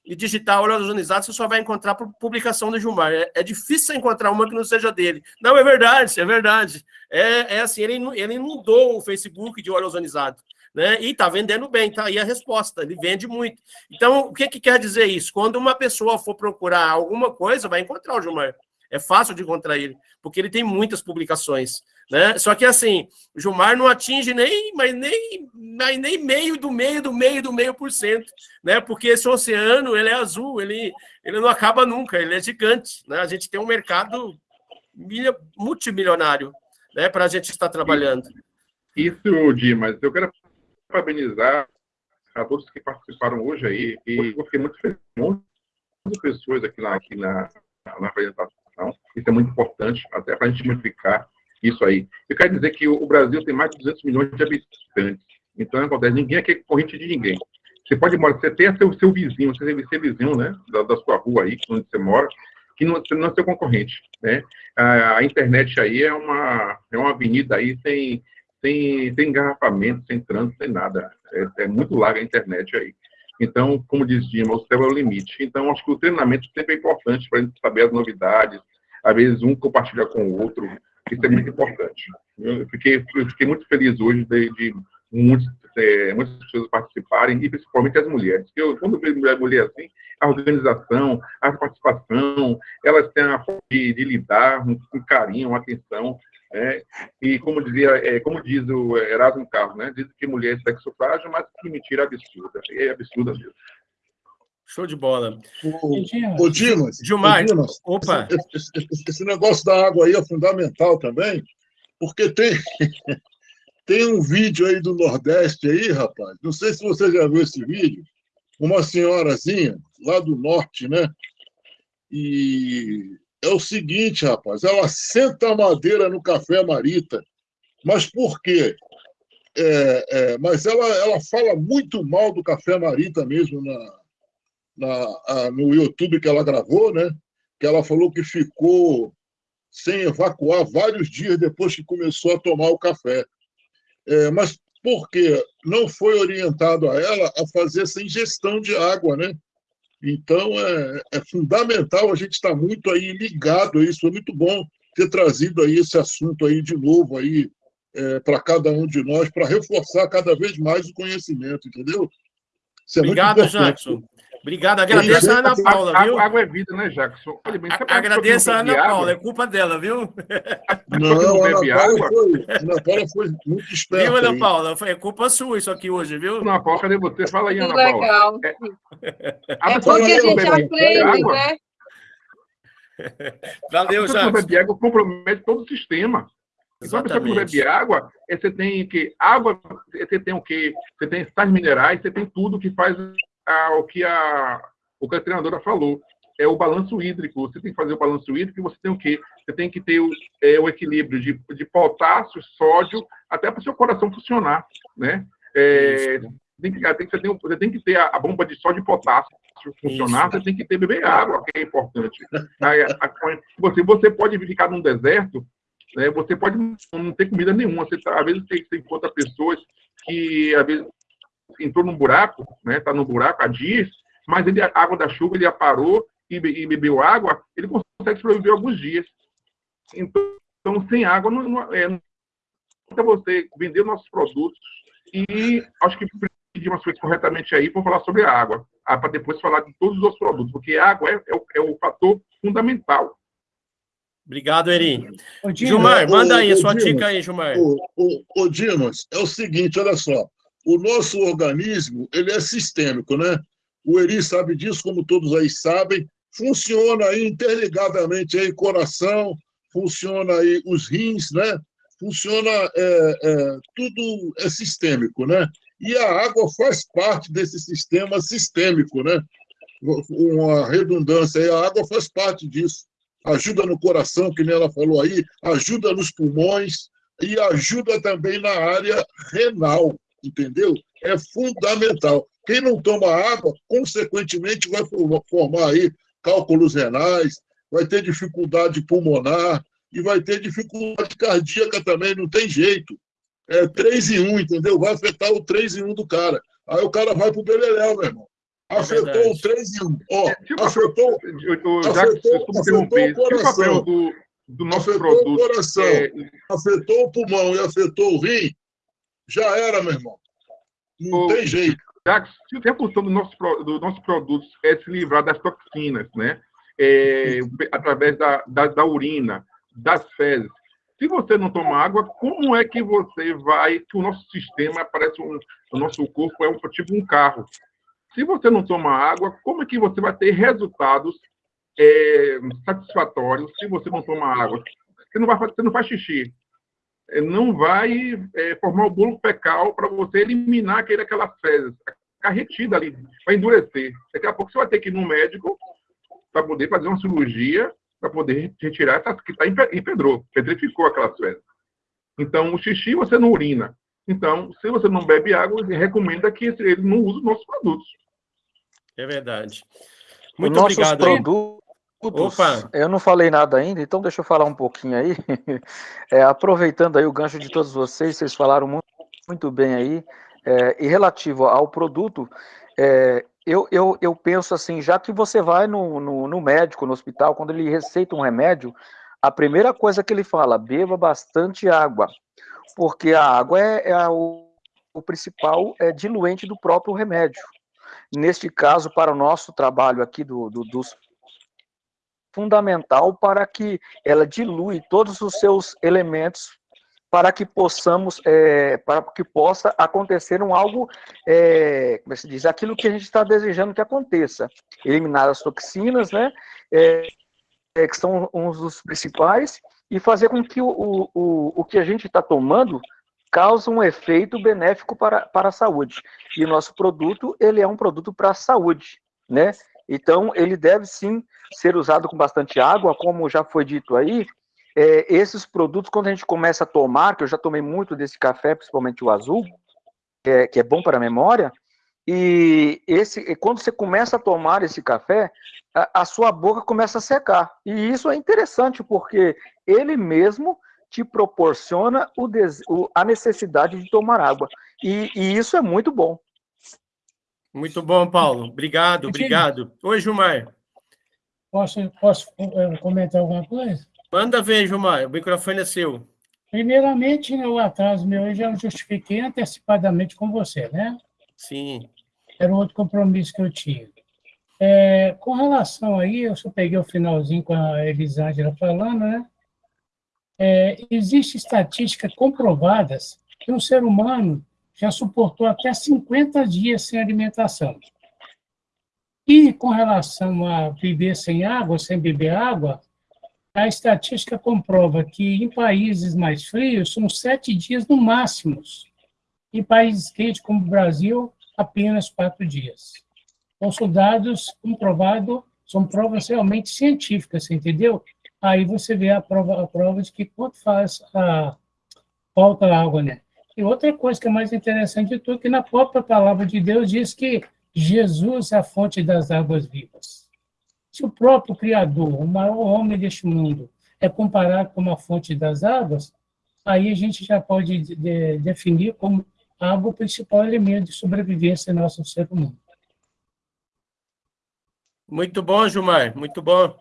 e digitar óleos ozonizados, você só vai encontrar publicação do Gilmar. É, é, difícil encontrar uma que não seja dele. Não, é verdade, é verdade. É, é assim, ele, ele inundou o Facebook de óleo ozonizado. Né? E está vendendo bem, tá aí a resposta, ele vende muito. Então, o que, que quer dizer isso? Quando uma pessoa for procurar alguma coisa, vai encontrar o Gilmar. É fácil de encontrar ele, porque ele tem muitas publicações. Né? Só que assim, o Gilmar não atinge nem, mas nem, mas nem meio do meio do meio do meio por cento, né? Porque esse oceano ele é azul, ele, ele não acaba nunca, ele é gigante. Né? A gente tem um mercado multimilionário né, para a gente estar trabalhando. Isso, Dimas, eu quero parabenizar a todos que participaram hoje aí, e eu fiquei muito feliz, muitas pessoas aqui, lá, aqui na, na apresentação isso é muito importante, até para a gente multiplicar isso aí. Eu quero dizer que o Brasil tem mais de 200 milhões de habitantes. Então, acontece, ninguém aqui é corrente de ninguém. Você pode morar, você tem seu, seu vizinho, você tem seu vizinho, né, da, da, sua rua aí, onde você mora, que não, não é seu concorrente, né? A, a, internet aí é uma, é uma avenida aí sem, sem, sem engarrafamento, sem trânsito, sem nada. É, é muito larga a internet aí. Então, como diz Dima, o céu é o limite. Então, acho que o treinamento sempre é importante para a gente saber as novidades, às vezes um compartilha com o outro, isso é muito importante. Eu fiquei, eu fiquei muito feliz hoje de, de muitos, é, muitas pessoas participarem, e principalmente as mulheres. Eu, quando eu vejo mulher, mulher assim, a organização, a participação, elas têm a forma de, de lidar com carinho, uma atenção, é, e como dizia, é, como diz o Erasmo Carlos, né, diz que mulher é sexo frágil, mas que mentira absurda, é absurda mesmo. Show de bola. O, Dimas, Gilmar, Dimas, opa. Esse, esse, esse, negócio da água aí é fundamental também, porque tem, tem um vídeo aí do Nordeste aí, rapaz, não sei se você já viu esse vídeo, uma senhorazinha lá do Norte, né? E é o seguinte, rapaz, ela senta a madeira no café Marita. Mas por quê? É, é, mas ela, ela fala muito mal do café Marita mesmo na, na, a, no YouTube que ela gravou, né? Que ela falou que ficou sem evacuar vários dias depois que começou a tomar o café. É, mas por quê? Não foi orientado a ela a fazer essa ingestão de água, né? Então, é, é fundamental a gente estar muito aí ligado a isso. É muito bom ter trazido aí esse assunto aí de novo aí é, para cada um de nós, para reforçar cada vez mais o conhecimento, entendeu? É Obrigado, Jackson. Obrigado, agradeço a Ana Paula, viu? Água é vida, né, Jackson? Olha bem, agradeço a Ana Paula, é culpa dela, viu? Não, não Ana Paula, foi, Ana Paula foi muito esperta. Viu, Ana Paula? Foi culpa sua isso aqui hoje, viu? Ana Paula, cadê você? Fala aí, Ana Paula. Legal. É, é porque a gente aprende, né? Valeu, Jackson. A pessoa bebe água compromete todo o sistema. Então, a pessoa que bebe água, você tem que... Água, você tem o quê? Você tem sais minerais, você tem tudo que faz a, o que a, o que a treinadora falou. É o balanço hídrico. Você tem que fazer o balanço hídrico e você tem o quê? Você tem que ter o, é, o equilíbrio de, de potássio, sódio, até para o seu coração funcionar, né? É, tem que, tem que, você, tem, que ter a, a bomba de sódio e potássio funcionar, Isso. você tem que ter beber água, que é importante. Você, você pode ficar num deserto, né, você pode não ter comida nenhuma. Você, tá, às vezes você, você encontra pessoas que às vezes entrou num buraco, né? Está no buraco há dias, mas ele, a água da chuva ele aparou e, e bebeu água, ele consegue sobreviver alguns dias. Então, então sem água não, não é não você vender nossos produtos e acho que pedir umas coisas corretamente aí para falar sobre a água, para depois falar de todos os outros produtos, porque a água é, é, o, é o fator fundamental. Obrigado, Eri. Gilmar, manda aí a sua dica aí, Gilmar. Ô, Dimas, é o seguinte, olha só o nosso organismo ele é sistêmico, né? O Eri sabe disso, como todos aí sabem. Funciona aí interligadamente aí coração, funciona aí os rins, né? Funciona, é, é, tudo é sistêmico, né? E a água faz parte desse sistema sistêmico, né? Uma redundância aí, a água faz parte disso. Ajuda no coração, que nem ela falou aí, ajuda nos pulmões e ajuda também na área renal entendeu? É fundamental. Quem não toma água, consequentemente, vai formar aí cálculos renais, vai ter dificuldade pulmonar e vai ter dificuldade cardíaca também, não tem jeito. É 3 em 1, entendeu? Vai afetar o 3 em 1 do cara. Aí o cara vai pro beleléu, meu irmão. Afetou é o 3 em 1. Ó, é, tipo, afetou, eu, já afetou, afetou o coração. Do, do nosso afetou produto, o coração, é... afetou o pulmão e afetou o rim, já era, meu irmão. Não tem jeito. Já se a função do nosso, do nosso produto é se livrar das toxinas, né? É, através da, da, da, urina, das fezes. Se você não toma água, como é que você vai. Que o nosso sistema parece um. O nosso corpo é um tipo um carro. Se você não toma água, como é que você vai ter resultados é, satisfatórios se você não toma água? Você não, vai, você não faz xixi. É, não vai é, formar o bolo fecal para você eliminar aquele, aquelas fezes. Ficar retida ali, vai endurecer. Daqui a pouco você vai ter que ir no médico para poder fazer uma cirurgia para poder retirar essa que está empedrou, pedrificou aquelas fezes. Então, o xixi você não urina. Então, se você não bebe água, recomenda que ele não use os nossos produtos. É verdade. Muito obrigado. Produtos, Opa. Eu não falei nada ainda, então deixa eu falar um pouquinho aí. É, aproveitando aí o gancho de todos vocês, vocês falaram muito, muito bem aí. É, e relativo ao produto, é, eu, eu, eu penso assim, já que você vai no, no, no, médico, no hospital, quando ele receita um remédio, a primeira coisa que ele fala, beba bastante água, porque a água é, é o, o principal é, diluente do próprio remédio. Neste caso, para o nosso trabalho aqui do, do, dos fundamental para que ela dilui todos os seus elementos para que possamos, é, para que possa acontecer um algo, é, como é se diz, aquilo que a gente está desejando que aconteça. Eliminar as toxinas, né, é, é que são uns dos principais, e fazer com que o, o, o que a gente está tomando cause um efeito benéfico para, para a saúde. E o nosso produto, ele é um produto para a saúde, né? Então, ele deve sim ser usado com bastante água, como já foi dito aí. É, esses produtos, quando a gente começa a tomar, que eu já tomei muito desse café, principalmente o azul, que é, que é bom para a memória, e esse, quando você começa a tomar esse café, a, a sua boca começa a secar. E isso é interessante, porque ele mesmo te proporciona o, o, a necessidade de tomar água. E, e, isso é muito bom. Muito bom, Paulo. Obrigado, obrigado. Oi, Gilmar. Posso, posso eh, comentar alguma coisa? Manda ver, Gilmar. O microfone é seu. Primeiramente, né, o atraso meu eu já justifiquei antecipadamente com você, né? Sim. era outro compromisso que eu tinha. É, com relação aí, eu só peguei o finalzinho com a Elisângela falando, né? É, Existem estatísticas comprovadas que um ser humano já suportou até 50 dias sem alimentação. E com relação a viver sem água, sem beber água, a estatística comprova que em países mais frios são sete dias no máximo. Em países quentes como o Brasil, apenas quatro dias. Então, são dados comprovados, são provas realmente científicas, entendeu? Aí você vê a prova, a prova de que quanto faz a falta água, né? E outra coisa que é mais interessante de tudo, que na própria palavra de Deus diz que Jesus é a fonte das águas vivas. Se o próprio Criador, o maior homem deste mundo, é comparado com a fonte das águas, aí a gente já pode de, definir como água o principal elemento de sobrevivência nosso ser humano. Muito bom, Gilmar, muito bom.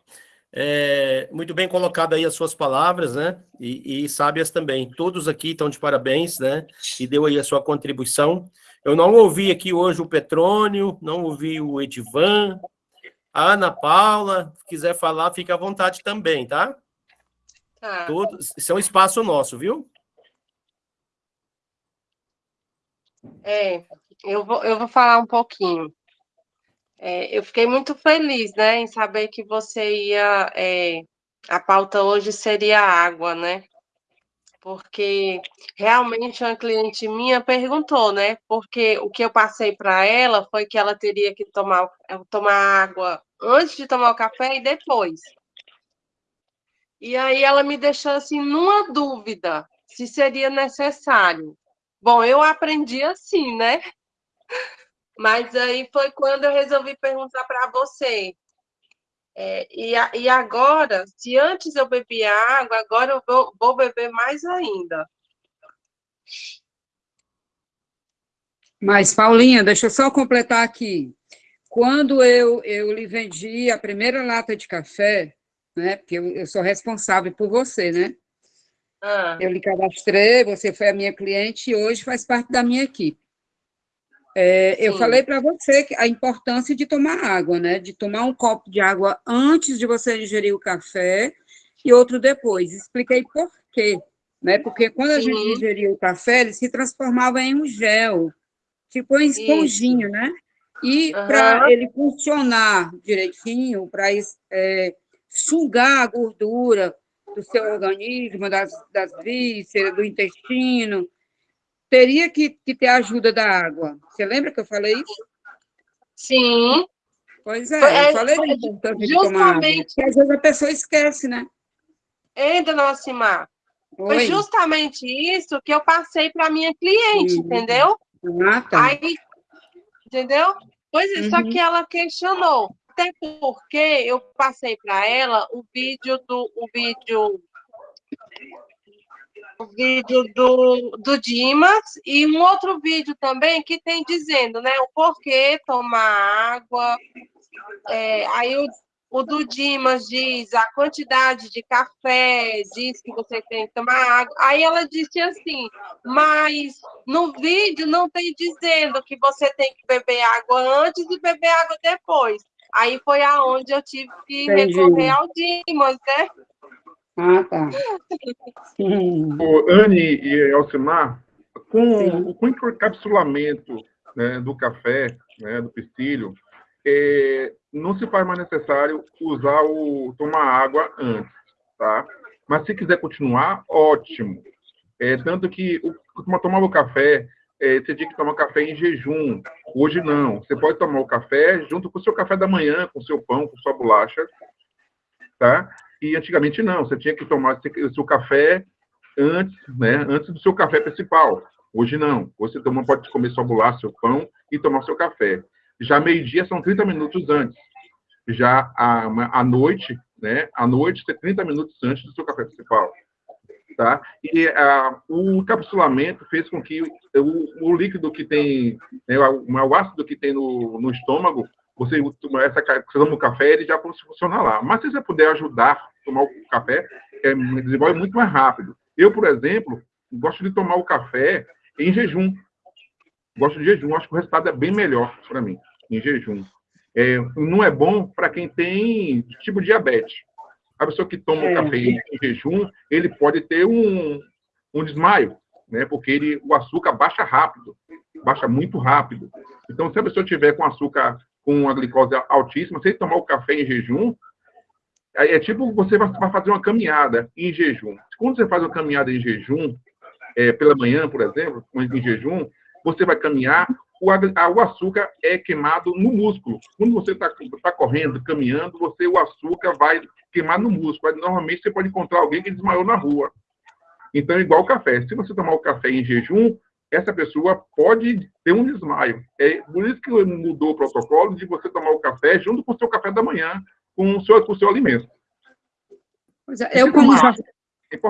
É, muito bem colocado aí as suas palavras, né? E, e, sábias também. Todos aqui estão de parabéns, né? E deu aí a sua contribuição. Eu não ouvi aqui hoje o Petrônio, não ouvi o Edivan, a Ana Paula. Se quiser falar, fica à vontade também, tá? Tá. Todos, isso é um espaço nosso, viu? É, eu vou, eu vou falar um pouquinho. É, eu fiquei muito feliz, né, em saber que você ia. É, a pauta hoje seria água, né? Porque realmente uma cliente minha perguntou, né? Porque o que eu passei para ela foi que ela teria que tomar, tomar água antes de tomar o café e depois. E aí ela me deixou assim numa dúvida se seria necessário. Bom, eu aprendi assim, né? Mas aí foi quando eu resolvi perguntar para você. É, e, e agora, se antes eu bebia água, agora eu vou, vou beber mais ainda. Mas, Paulinha, deixa eu só completar aqui. Quando eu, eu lhe vendi a primeira lata de café, né? Porque eu, eu sou responsável por você, né? Ah. Eu lhe cadastrei, você foi a minha cliente e hoje faz parte da minha equipe. É, eu falei para você que a importância de tomar água, né? De tomar um copo de água antes de você ingerir o café e outro depois. Expliquei por quê, né? Porque quando a Sim. gente ingeria o café, ele se transformava em um gel, tipo em esponjinha, Isso. né? E uhum. para ele funcionar direitinho, para é, sugar a gordura do seu organismo, das, das vísceras, do intestino, teria que, que ter ajuda da água. Você lembra que eu falei isso? Sim. Pois é, é eu falei importância de água. Porque às vezes a pessoa esquece, né? Ei, dona Alcimar, foi justamente isso que eu passei para minha cliente, uhum. entendeu? Ah, tá. Aí, entendeu? Pois é, uhum. só que ela questionou. Até porque eu passei para ela o vídeo do o vídeo o vídeo do, do Dimas e um outro vídeo também que tem dizendo, né, o porquê tomar água. É, aí o, o do Dimas diz a quantidade de café, diz que você tem que tomar água. Aí ela disse assim, mas no vídeo não tem dizendo que você tem que beber água antes e beber água depois. Aí foi aonde eu tive que Entendi. recorrer ao Dimas, né? Ah, tá. O Anne e Elcimar, com, com o encapsulamento né, do café, né, do pistilho, é, não se faz mais necessário usar o tomar água antes, tá? Mas se quiser continuar, ótimo. É, tanto que o, tomava o café, é, você tinha que tomar café em jejum. Hoje não. Você pode tomar o café junto com o seu café da manhã, com o seu pão, com sua bolacha, tá? E antigamente não, você tinha que tomar o seu café antes, né, antes do seu café principal. Hoje não. Você toma, pode comer sua bolacha, seu pão e tomar seu café. Já meio-dia são 30 minutos antes. Já à, noite, né, à noite, 30 minutos antes do seu café principal. Tá? E a, o encapsulamento fez com que o, o líquido que tem, né, o, o ácido que tem no, no estômago você, essa, você toma o café, ele já funciona lá. Mas se você puder ajudar a tomar o café, é, desenvolve muito mais rápido. Eu, por exemplo, gosto de tomar o café em jejum. Gosto de jejum, acho que o resultado é bem melhor para mim, em jejum. É, não é bom para quem tem tipo diabetes. A pessoa que toma é. café em jejum, ele pode ter um, um desmaio, né? Porque ele, o açúcar baixa rápido, baixa muito rápido. Então, se a pessoa tiver com açúcar com a glicose altíssima, se ele tomar o café em jejum, é, é tipo você vai fazer uma caminhada em jejum. Quando você faz uma caminhada em jejum, é, pela manhã, por exemplo, em jejum, você vai caminhar, o, o açúcar é queimado no músculo. Quando você está tá correndo, caminhando, você o açúcar vai queimar no músculo. Normalmente você pode encontrar alguém que desmaiou na rua. Então, igual o café. Se você tomar o café em jejum, essa pessoa pode ter um desmaio. É por isso que mudou o protocolo de você tomar o café junto com o seu café da manhã, com o seu, com o seu alimento. É, eu, como, já,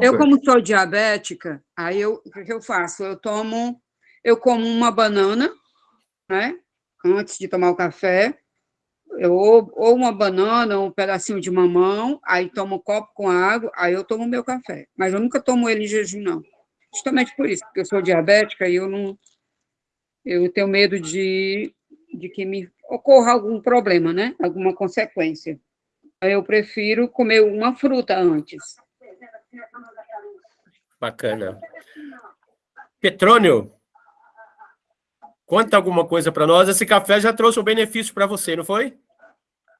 eu, como sou diabética, aí eu, o que eu faço? Eu tomo, eu como uma banana, né? Antes de tomar o café, eu, ou uma banana, ou um pedacinho de mamão, aí tomo um copo com água, aí eu tomo meu café. Mas eu nunca tomo ele em jejum, não. Justamente por isso, porque eu sou diabética e eu não. Eu tenho medo de, de que me ocorra algum problema, né? Alguma consequência. Eu prefiro comer uma fruta antes. Bacana. Petrônio, conta alguma coisa para nós. Esse café já trouxe um benefício para você, não foi?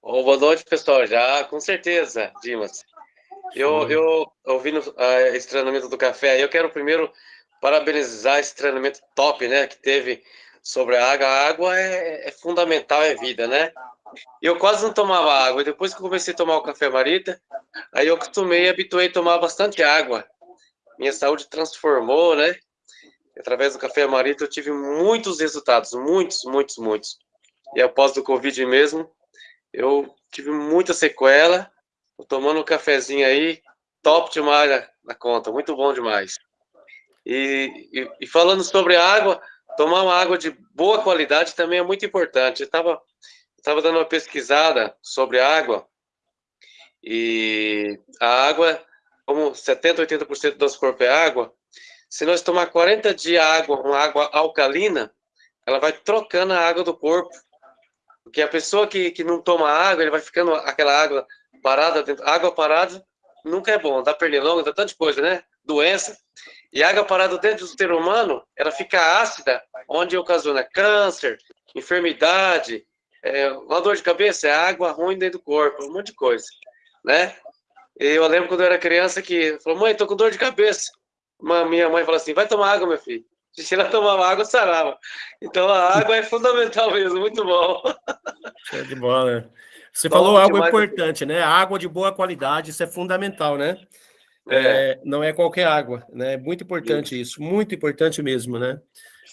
Oh, boa noite, pessoal. Já, com certeza, Dimas. Eu, eu ouvindo uh, esse treinamento do café, eu quero primeiro parabenizar esse treinamento top, né, que teve sobre a água. A água é, é fundamental, é vida, né? Eu quase não tomava água. Depois que comecei a tomar o café marita, aí eu acostumei, habituei a tomar bastante água. Minha saúde transformou, né? Através do café marita eu tive muitos resultados, muitos, muitos, muitos. E após do Covid mesmo, eu tive muita sequela tomando um cafezinho aí, top demais na, conta, muito bom demais. E, e, e, falando sobre água, tomar uma água de boa qualidade também é muito importante. Eu estava tava dando uma pesquisada sobre água, e a água, como 70%, 80% do nosso corpo é água, se nós tomar 40 de água, uma água alcalina, ela vai trocando a água do corpo. Porque a pessoa que, que não toma água, ele vai ficando aquela água parada, água parada nunca é bom, dá pernilongo, dá tanta coisa, né? Doença. E água parada dentro do ser humano, ela fica ácida, onde ocasiona câncer, enfermidade, é, uma dor de cabeça, é água ruim dentro do corpo, um monte de coisa, né? E eu lembro quando eu era criança que falou, mãe, tô com dor de cabeça. Uma, minha mãe falou assim, vai tomar água, meu filho. Se ela tomava água, sarava. Então a água é fundamental mesmo, muito bom. De bola. Você Bom, falou algo importante, né? Água de boa qualidade, isso é fundamental, né? É. É, não é qualquer água, né? É muito importante isso. isso, muito importante mesmo, né?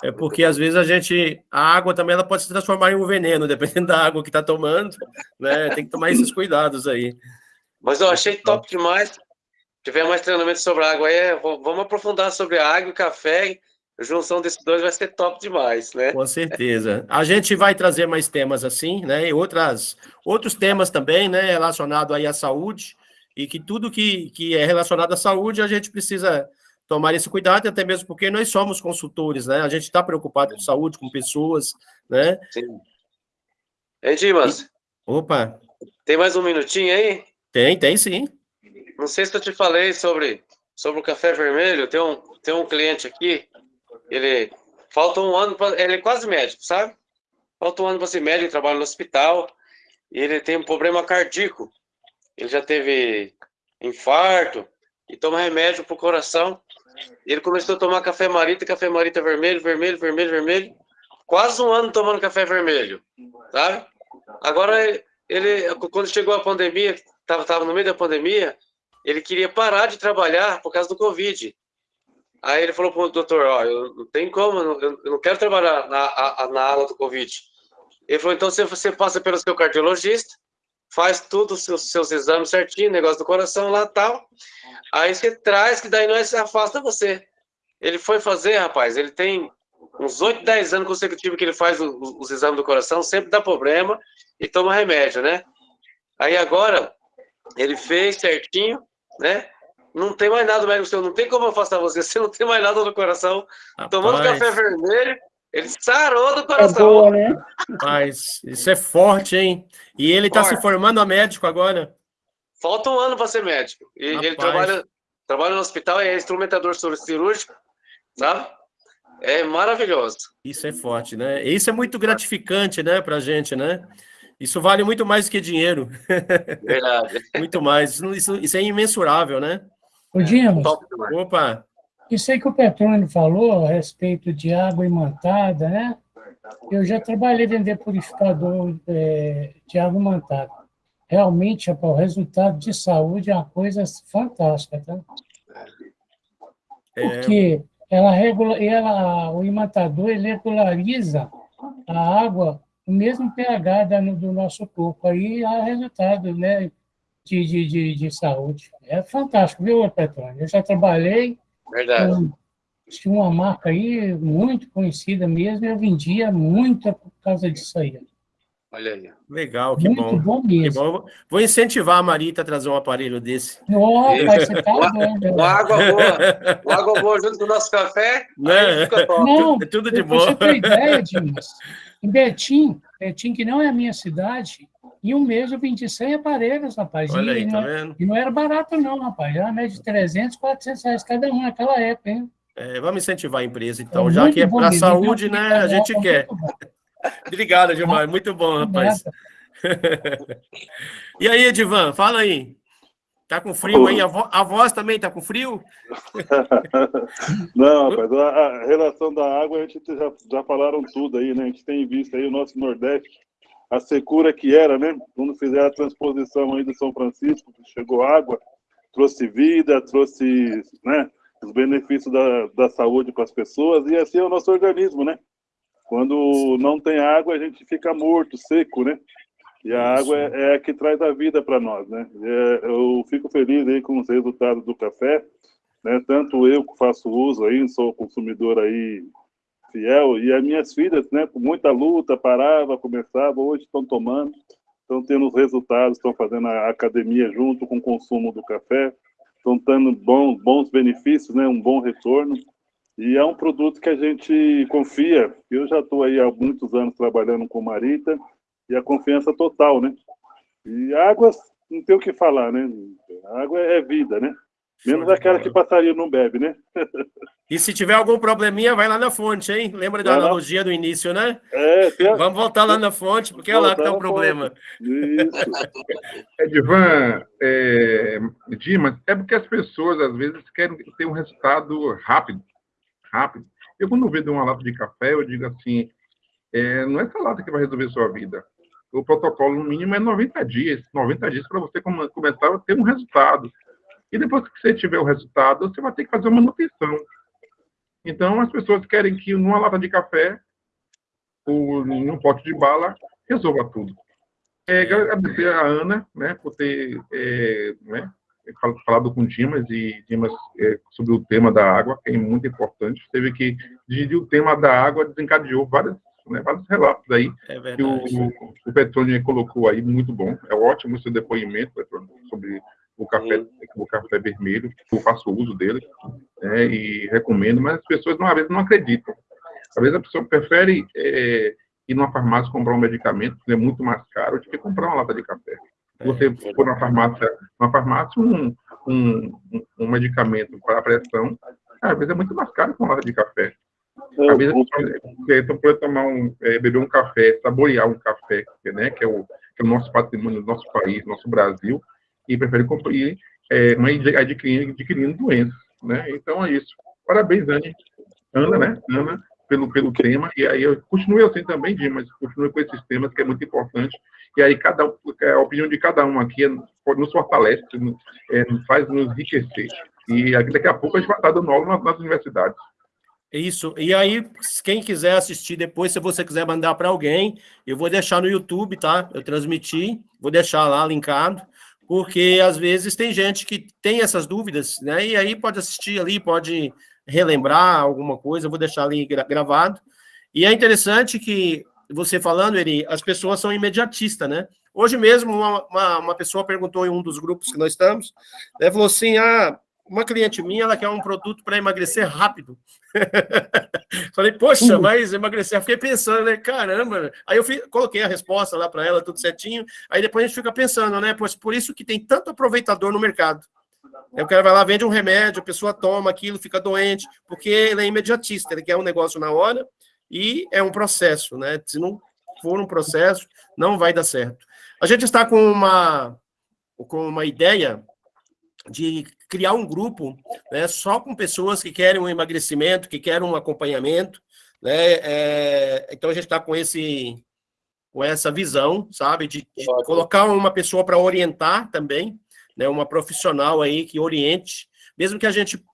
É porque às vezes a gente, a água também ela pode se transformar em um veneno, dependendo da água que está tomando, né? Tem que tomar esses cuidados aí. Mas eu achei top demais. Se tiver mais treinamento sobre água aí, vamos aprofundar sobre a água e o café a junção desses dois vai ser top demais, né? Com certeza. A gente vai trazer mais temas assim, né? E outras, outros temas também, né? Relacionado aí à saúde, e que tudo que, que é relacionado à saúde, a gente precisa tomar esse cuidado, até mesmo porque nós somos consultores, né? A gente está preocupado com saúde, com pessoas, né? Sim. Hein, Dimas? Opa! Tem mais um minutinho aí? Tem, tem sim. Não sei se eu te falei sobre, sobre o café vermelho, tem um, tem um cliente aqui ele falta um ano, pra, ele é quase médico, sabe? Falta um ano para ser médico, trabalha no hospital, e ele tem um problema cardíaco. Ele já teve infarto e toma remédio para o coração. Ele começou a tomar café marita, café marita vermelho, vermelho, vermelho, vermelho. Quase um ano tomando café vermelho, sabe? Agora, ele, quando chegou a pandemia, estava tava no meio da pandemia, ele queria parar de trabalhar por causa do Covid. Aí ele falou para o doutor, ó, eu não tem como, eu não, eu não quero trabalhar na, a, na ala do Covid. Ele falou, então você, você passa pelo seu cardiologista, faz tudo os seus, seus exames certinho, negócio do coração lá tal, aí você traz, que daí nós afasta você. Ele foi fazer, rapaz, ele tem uns 8, 10 anos consecutivos que ele faz os exames do coração, sempre dá problema e toma remédio, né? Aí agora, ele fez certinho, né? Não tem mais nada, médico seu, não tem como afastar você, você não tem mais nada no coração, Rapaz. tomando café vermelho, Ele sarou do coração. É boa, né? Mas isso é forte, hein? E ele está se formando a médico agora. Falta um ano para ser médico. E Rapaz. ele trabalha, trabalha no hospital, é instrumentador cirúrgico, sabe? É maravilhoso. Isso é forte, né? Isso é muito gratificante, né, para a gente, né? Isso vale muito mais do que dinheiro. Verdade. muito mais. Isso, isso, é imensurável, né? O Dimas, Opa. Isso aí que o Petrônio falou a respeito de água imantada, né? Eu já trabalhei vender purificador é, de água imantada. Realmente, o resultado de saúde é uma coisa fantástica, tá? É. Porque ela regula, ela, o imantador ele regulariza a água, o mesmo pH da, do nosso corpo. Aí há resultado né, de, de, de, de saúde. É fantástico, viu, Petrônio? Eu já trabalhei Verdade. Com, tinha uma marca aí muito conhecida mesmo, eu vendia muito por causa disso aí. Olha aí. Legal, que muito bom. bom mesmo. Bom. Vou incentivar a Marita a trazer um aparelho desse. Oh, você tá doido. Uma água boa. Uma água boa junto com o nosso café. Né? Não, é tudo de bom. Você tem ideia, Dimas? Em Betim, Betim, que não é a minha cidade, em um mês eu vendi 100 aparelhos, rapaz. Olha aí, e, tá não, vendo? E não era barato, não, rapaz. Era média de 300, 400 reais cada um naquela época, hein? É, vamos incentivar a empresa, então, é já que é para a saúde, né? A gente quer. Obrigado, Gilmar. Muito bom, rapaz. e aí, Edivan, fala aí. Tá com frio aí? A, vo a voz também tá com frio? Não, rapaz, a, relação da água, a gente já, já falaram tudo aí, né? A gente tem visto aí o nosso Nordeste a secura que era, né? Quando fizeram a transposição aí do São Francisco, chegou água, trouxe vida, trouxe, né? Os benefícios da, da saúde para as pessoas e assim é o nosso organismo, né? Quando não tem água, a gente fica morto, seco, né? E a água é, é a que traz a vida para nós, né? É, eu fico feliz aí com os resultados do café, né? Tanto eu que faço uso aí, sou consumidor aí fiel, e as minhas filhas, né, com muita luta, parava, começava, hoje estão tomando, estão tendo os resultados, estão fazendo a academia junto com o consumo do café, estão tendo bons, bons benefícios, né, um bom retorno, e é um produto que a gente confia, eu já estou aí há muitos anos trabalhando com Marita, e a confiança total, né, e águas, não tem o que falar, né, a água é vida, né, Menos aquela que passaria não bebe, né? E se tiver algum probleminha, vai lá na fonte, hein? Lembra da analogia do início, né? É, tem... Vamos voltar lá na fonte, porque é lá que está o problema. Edvan, é, Dimas, é porque as pessoas, às vezes, querem ter um resultado rápido. Rápido. Eu, quando vejo uma lata de café, eu digo assim, é, não é essa lata que vai resolver a sua vida. O protocolo, no mínimo, é 90 dias. 90 dias para você começar a ter um resultado. E depois que você tiver o resultado, você vai ter que fazer uma manutenção. Então, as pessoas querem que numa lata de café ou num pote de bala resolva tudo. É, agradecer a Ana né, por ter é, né, falado com Dimas e Dimas é, sobre o tema da água, que é muito importante. Teve que dividir o tema da água, desencadeou vários, né, vários relatos aí é que o, o Petrônio colocou aí, muito bom. É ótimo o seu depoimento, Petrônio, sobre o café, o café vermelho, eu faço uso dele né, e recomendo, mas as pessoas, às vezes, não acreditam. Às vezes a pessoa prefere é, ir numa farmácia comprar um medicamento, que é muito mais caro, do que comprar uma lata de café. Se você é. for na farmácia, na farmácia um, um, um medicamento para pressão, às vezes é muito mais caro que uma lata de café. Vezes, então, pode tomar um, é, beber um café, saborear um café, né, que é o, que é o nosso patrimônio, nosso país, nosso Brasil, e prefere ir é, adquirindo, adquirindo doenças, né? Então é isso. Parabéns, Anne. Ana, né? Ana, pelo, pelo tema. E aí eu continue assim também, Dimas, continue com esses temas que é muito importante. E aí cada é, a opinião de cada um aqui é, nos fortalece, é, nos faz nos enriquecer. E daqui a pouco a gente vai estar dando aula nas, nas universidades. Isso. E aí, quem quiser assistir depois, se você quiser mandar para alguém, eu vou deixar no YouTube, tá? Eu transmiti, vou deixar lá linkado porque às vezes tem gente que tem essas dúvidas, né? E aí pode assistir ali, pode relembrar alguma coisa, eu vou deixar ali gravado. E é interessante que você falando, Eri, as pessoas são imediatistas, né? Hoje mesmo, uma, uma, uma, pessoa perguntou em um dos grupos que nós estamos, né, falou assim: ah, uma cliente minha, ela quer um produto para emagrecer rápido. Falei, poxa, mas emagrecer. Eu fiquei pensando, né? Caramba. Aí eu coloquei a resposta lá para ela, tudo certinho. Aí depois a gente fica pensando, né? Pois por isso que tem tanto aproveitador no mercado. o cara vai lá, vende um remédio, a pessoa toma aquilo, fica doente, porque ele é imediatista, ele quer um negócio na hora e é um processo, né? Se não for um processo, não vai dar certo. A gente está com uma, com uma ideia de criar um grupo né, só com pessoas que querem um emagrecimento, que querem um acompanhamento. Né? É, então, a gente está com, esse, com essa visão, sabe, de, de colocar uma pessoa para orientar também, né, uma profissional aí que oriente, mesmo que a gente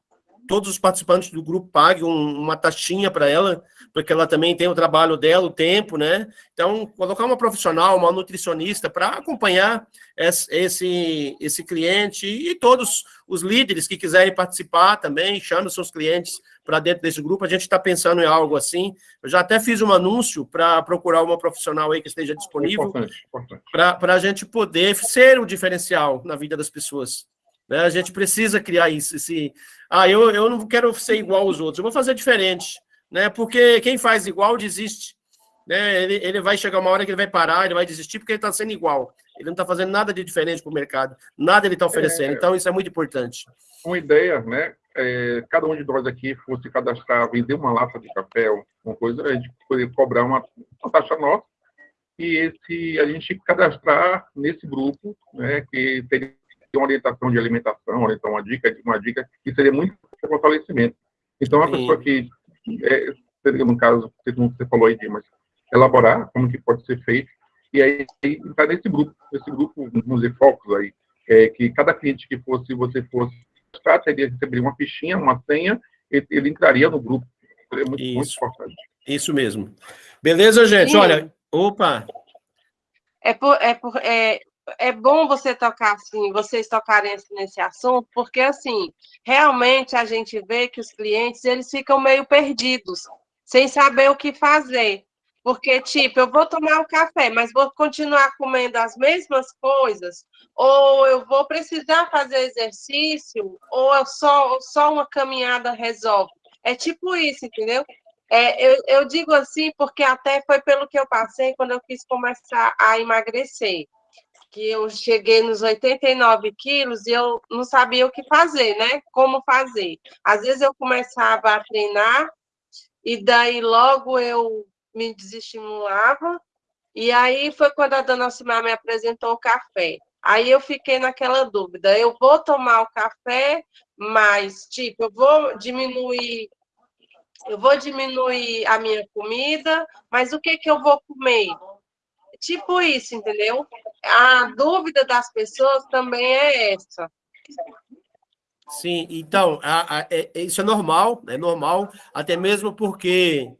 todos os participantes do grupo paguem um, uma taxinha para ela, porque ela também tem o trabalho dela, o tempo, né? Então, colocar uma profissional, uma nutricionista para acompanhar esse, esse cliente e todos os líderes que quiserem participar também, chame seus clientes para dentro desse grupo. A gente está pensando em algo assim. Eu já até fiz um anúncio para procurar uma profissional aí que esteja disponível para a gente poder ser o diferencial na vida das pessoas. Né? A gente precisa criar isso. Esse, ah, eu, eu não quero ser igual aos outros, eu vou fazer diferente. Né? Porque quem faz igual desiste. Né? Ele, ele vai chegar uma hora que ele vai parar, ele vai desistir porque ele está sendo igual. Ele não está fazendo nada de diferente para o mercado, nada ele está oferecendo. É, então, isso é muito importante. Uma ideia, né? É, cada um de nós aqui fosse cadastrar, vender uma lata de café, uma coisa, a gente poderia cobrar uma, uma taxa nossa e esse, a gente cadastrar nesse grupo, né, que teria uma orientação de alimentação, então uma dica, uma dica que seria muito fortalecimento. Então, a pessoa que, é, seria, no caso, você falou aí, Dimas, elaborar como que pode ser feito, e aí está nesse grupo, nesse grupo, vamos dizer, focos aí, é, que cada cliente que fosse, você fosse, teria receber uma fichinha, uma senha, ele, ele entraria no grupo. Seria muito, Isso. muito importante. Isso mesmo. Beleza, gente? Sim. Olha, opa! É, por, é, por, é, é bom você tocar assim, vocês tocarem nesse assunto, porque assim, realmente a gente vê que os clientes eles ficam meio perdidos, sem saber o que fazer. Porque, tipo, eu vou tomar um café, mas vou continuar comendo as mesmas coisas, ou eu vou precisar fazer exercício, ou só, só uma caminhada resolve. É tipo isso, entendeu? É, eu, eu digo assim porque até foi pelo que eu passei quando eu quis começar a emagrecer que eu cheguei nos 89 quilos e eu não sabia o que fazer, né? Como fazer. Às vezes eu começava a treinar e daí logo eu me desestimulava. E aí foi quando a dona Alcimar me apresentou o café. Aí eu fiquei naquela dúvida, eu vou tomar o café, mas, tipo, eu vou diminuir eu vou diminuir a minha comida, mas o que que eu vou comer? Tipo isso, entendeu? A dúvida das pessoas também é essa. Sim, então, a, a, é, isso é normal, é normal, até mesmo porque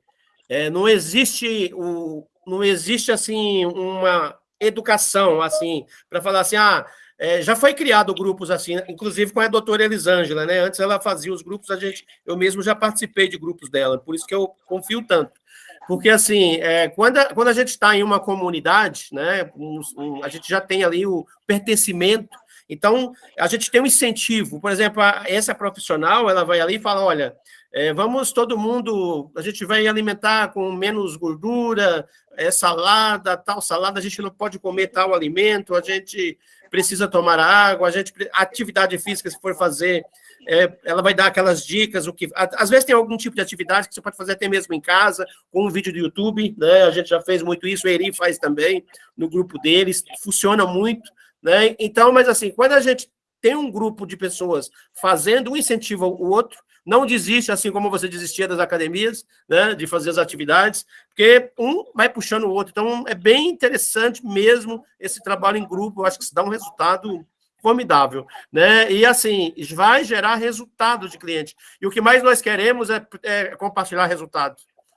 é, não existe o, não existe assim uma educação assim para falar assim, ah, é, já foi criado grupos assim, inclusive com a doutora Elisângela, né? Antes ela fazia os grupos, a gente, eu mesmo já participei de grupos dela, por isso que eu confio tanto. Porque, assim, é, quando, a, quando a gente está em uma comunidade, né, um, um, a gente já tem ali o pertencimento, então a gente tem um incentivo. Por exemplo, a, essa profissional, ela vai ali e fala, olha, é, vamos todo mundo, a gente vai alimentar com menos gordura, é, salada, tal salada, a gente não pode comer tal alimento, a gente precisa tomar água, a gente atividade física, se for fazer, é, ela vai dar aquelas dicas, o que. Às vezes tem algum tipo de atividade que você pode fazer até mesmo em casa, com um vídeo do YouTube, né? A gente já fez muito isso, o Eri faz também no grupo deles, funciona muito, né? Então, mas assim, quando a gente tem um grupo de pessoas fazendo um incentiva o outro, não desiste, assim como você desistia das academias, né, de fazer as atividades, porque um vai puxando o outro. Então, é bem interessante mesmo esse trabalho em grupo, eu acho que isso dá um resultado formidável, né? E assim, vai gerar resultado de cliente. E o que mais nós queremos é, é compartilhar resultado,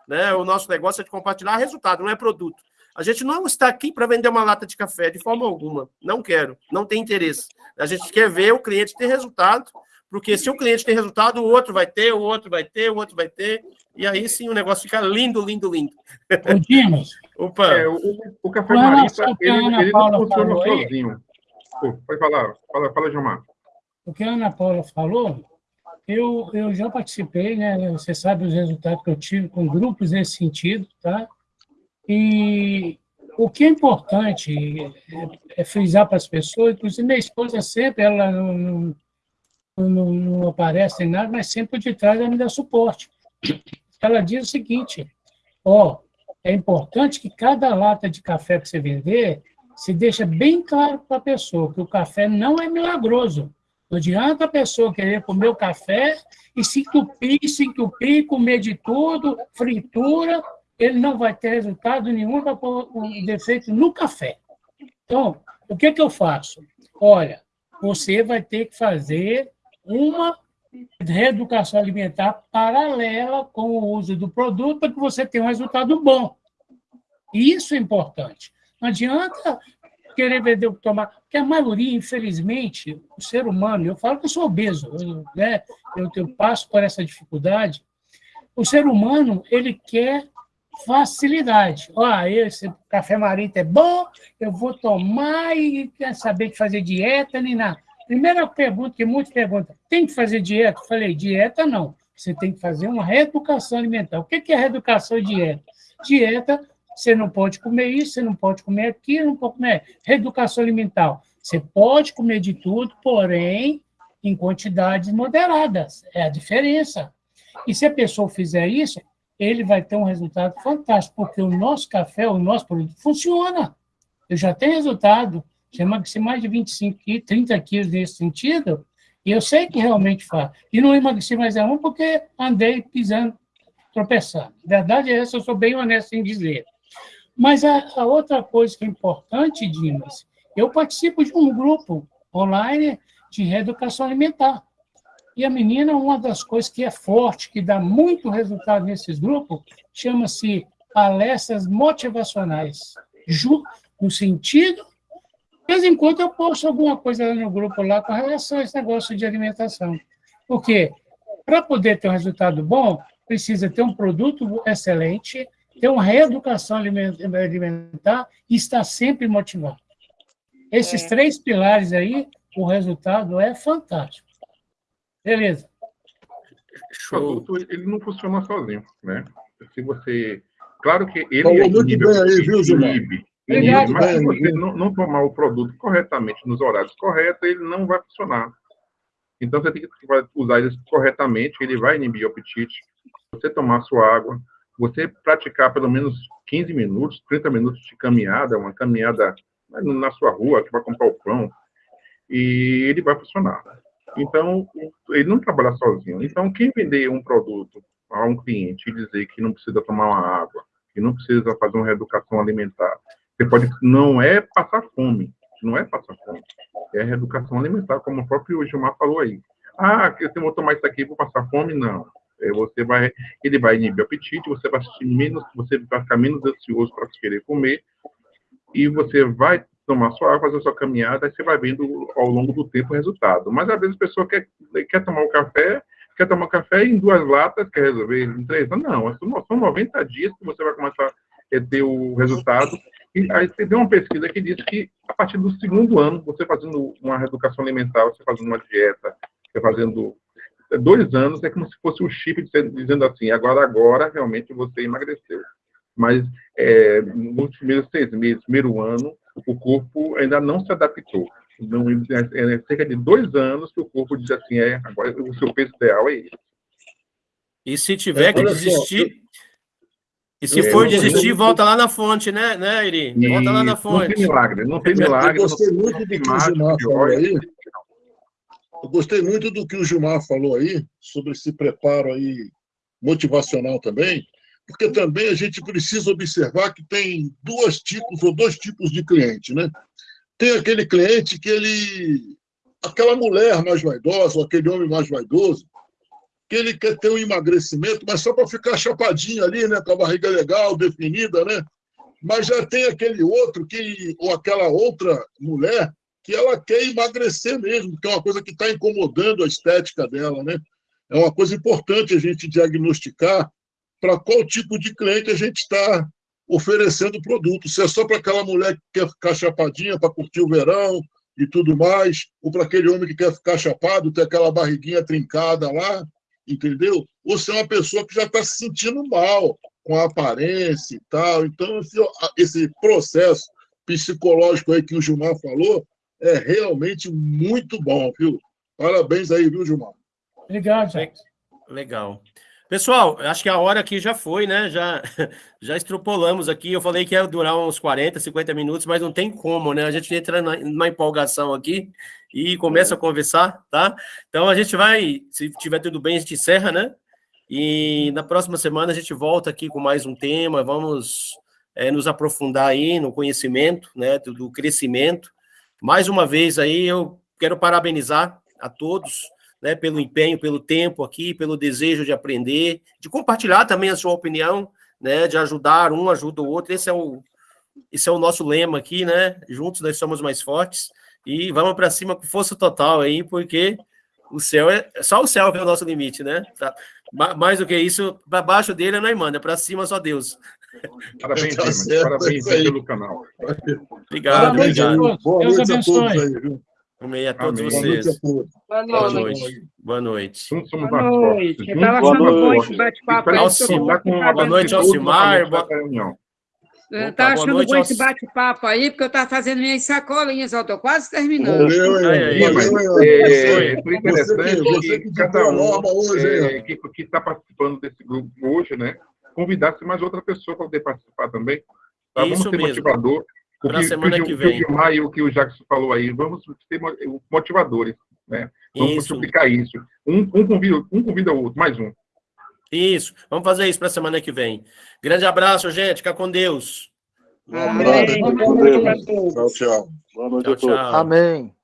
né? O nosso negócio é de compartilhar resultado, não é produto. A gente não está aqui para vender uma lata de café de forma alguma. Não quero, não tem interesse. A gente quer ver o cliente ter resultado, porque se o cliente tem resultado, o outro vai ter, o outro vai ter, o outro vai ter, e aí sim o negócio fica lindo, lindo, lindo. Ô, Dimas. Opa. É, o, o, Café Marista, ele, ele não funciona sozinho. Pô, pode falar, fala, fala, Gilmar. o que a Ana Paula falou, eu, eu já participei, né? Você sabe os resultados que eu tive com grupos nesse sentido, tá? E o que é importante é, é frisar para as pessoas, inclusive minha esposa sempre, ela não, não, não, não aparece em nada, mas sempre de trás ela me dá suporte. Ela diz o seguinte, ó, é importante que cada lata de café que você vender, se deixa bem claro para a pessoa que o café não é milagroso. Não adianta a pessoa querer comer o café e se entupir, se entupir, comer de tudo, fritura, ele não vai ter resultado nenhum, vai pôr um defeito no café. Então, o que, que eu faço? Olha, você vai ter que fazer uma reeducação alimentar paralela com o uso do produto para que você tenha um resultado bom. Isso é importante. Não adianta querer vender o que tomar. Porque a maioria, infelizmente, o ser humano, eu falo que eu sou obeso, eu, né, eu, eu passo por essa dificuldade. O ser humano, ele quer facilidade. Ó, esse café marita é bom, eu vou tomar e quer saber de fazer dieta nem nada. Primeira pergunta que muitos perguntam, tem que fazer dieta? Eu falei, dieta não. Você tem que fazer uma reeducação alimentar. O que é reeducação e dieta? Dieta você não pode comer isso, você não pode comer aquilo, não pode comer. Reeducação alimentar. Você pode comer de tudo, porém, em quantidades moderadas. É a diferença. E se a pessoa fizer isso, ele vai ter um resultado fantástico, porque o nosso café, o nosso produto, funciona. Eu já tenho resultado. Já emagreci mais de 25 quilos, 30 quilos nesse sentido, e eu sei que realmente faz. E não emagreci mais é um porque andei pisando, tropeçando. A verdade é essa, eu sou bem honesto em dizer. Mas a, a outra coisa que é importante, Dimas, eu participo de um grupo online de reeducação alimentar. E a menina, uma das coisas que é forte, que dá muito resultado nesses grupos, chama-se palestras motivacionais. No sentido, de vez em quando eu posto alguma coisa no grupo lá com relação a esse negócio de alimentação. Porque para poder ter um resultado bom, precisa ter um produto excelente, ter uma reeducação alimentar e estar sempre motivado. Esses é. três pilares aí, o resultado é fantástico. Beleza. O produto, ele não funciona sozinho, né? Se você... Claro que ele... Falou é muito bem aí, viu, Gilmar? Inibe, mas se você não, não tomar o produto corretamente, nos horários corretos, ele não vai funcionar. Então, você tem que usar ele corretamente, ele vai inibir o apetite. Você tomar sua água, você praticar pelo menos 15 minutos, 30 minutos de caminhada, uma caminhada na sua rua, que vai comprar o pão, e ele vai funcionar. Então, ele não trabalha sozinho. Então, quem vender um produto a um cliente e dizer que não precisa tomar uma água, que não precisa fazer uma reeducação alimentar, você pode, não é passar fome, não é passar fome, é reeducação alimentar, como o próprio Gilmar falou aí. Ah, eu vou tomar isso aqui, vou passar fome? Não. É, você vai, ele vai inibir o apetite, você vai menos, você vai ficar menos ansioso para querer comer, e você vai tomar sua água, fazer sua caminhada, aí você vai vendo ao longo do tempo o resultado. Mas às vezes a pessoa quer, quer tomar o café, quer tomar café em duas latas, quer resolver em três. Não, são 90 dias que você vai começar a ter o resultado. E aí deu uma pesquisa que diz que a partir do segundo ano, você fazendo uma reeducação alimentar, você fazendo uma dieta, você fazendo dois anos é como se fosse um chip dizendo assim, agora, agora, realmente você emagreceu. Mas é, nos primeiros seis meses, primeiro ano, o corpo ainda não se adaptou. Não, é, é cerca de dois anos que o corpo diz assim, é, agora o seu peso ideal é esse. E se tiver é, que desistir, e se é, for desistir, volta lá na fonte, né, né Iri? Volta lá na fonte. Não tem milagre, não tem milagre. Eu gostei muito do que o Gilmar falou aí. Eu gostei muito do que o Gilmar falou aí, sobre esse preparo aí motivacional também, porque também a gente precisa observar que tem duas tipos ou dois tipos de cliente, né? Tem aquele cliente que ele aquela mulher mais vaidosa, ou aquele homem mais vaidoso, que ele quer ter um emagrecimento, mas só para ficar chapadinho ali, né, com a barriga legal, definida, né? Mas já tem aquele outro que ou aquela outra mulher que ela quer emagrecer mesmo, que é uma coisa que está incomodando a estética dela, né? É uma coisa importante a gente diagnosticar para qual tipo de cliente a gente está oferecendo produto. Se é só para aquela mulher que quer ficar chapadinha para curtir o verão e tudo mais, ou para aquele homem que quer ficar chapado, ter aquela barriguinha trincada lá, entendeu? Ou se é uma pessoa que já está se sentindo mal com a aparência e tal. Então, esse, esse processo psicológico aí que o Gilmar falou é realmente muito bom, viu? Parabéns aí, viu, Gilmar? Obrigado, gente. Legal. Pessoal, acho que a hora aqui já foi, né? Já, já extrapolamos aqui. Eu falei que ia durar uns 40, 50 minutos, mas não tem como, né? A gente entra na, na empolgação aqui e começa a conversar, tá? Então a gente vai, se tiver tudo bem, a gente encerra, né? E na próxima semana a gente volta aqui com mais um tema. Vamos é, nos aprofundar aí no conhecimento, né? Do, do crescimento. Mais uma vez aí, eu quero parabenizar a todos né, pelo empenho, pelo tempo aqui, pelo desejo de aprender, de compartilhar também a sua opinião, né, de ajudar, um ajuda o outro. Esse é o, esse é o nosso lema aqui, né? Juntos nós somos mais fortes e vamos para cima com força total aí, porque o céu é só o céu que é o nosso limite, né? Tá, mais do que isso, para baixo dele não é manda, para cima só Deus. Parabéns, tá parabéns aí pelo canal. Obrigado, obrigado. Boa noite a todos aí, viu? Amém a todos Amém. vocês. Boa Boa noite. noite. Boa noite. Boa noite. esse bate-papo aí. Espero Alcimar. que todo mundo Boa noite, Alcimar. vai para a reunião. Eu estava boa achando noite bom esse bate-papo aí, porque eu estava fazendo minhas sacolinhas, ó, estou quase terminando. Valeu, Aí, aí, Mas, é, foi interessante você que- você que que cada um hoje, é, que está participando desse grupo hoje, né, convidasse mais outra pessoa para poder participar também. Tá? Vamos Isso ser mesmo. motivador. O que, semana o que que vem. o Gilmar e o que o Jackson falou aí, vamos ser mo- motivadores. Né? Vamos Isso. multiplicar isso. Um, um, convida, um convida o outro, mais um. Isso. Vamos fazer isso para semana que vem. Grande abraço, gente. Fica com Deus. Um abraço, Amém. com Boa noite Deus. a todos. Tchau, tchau. Boa noite Tchau, a todos. tchau. Amém.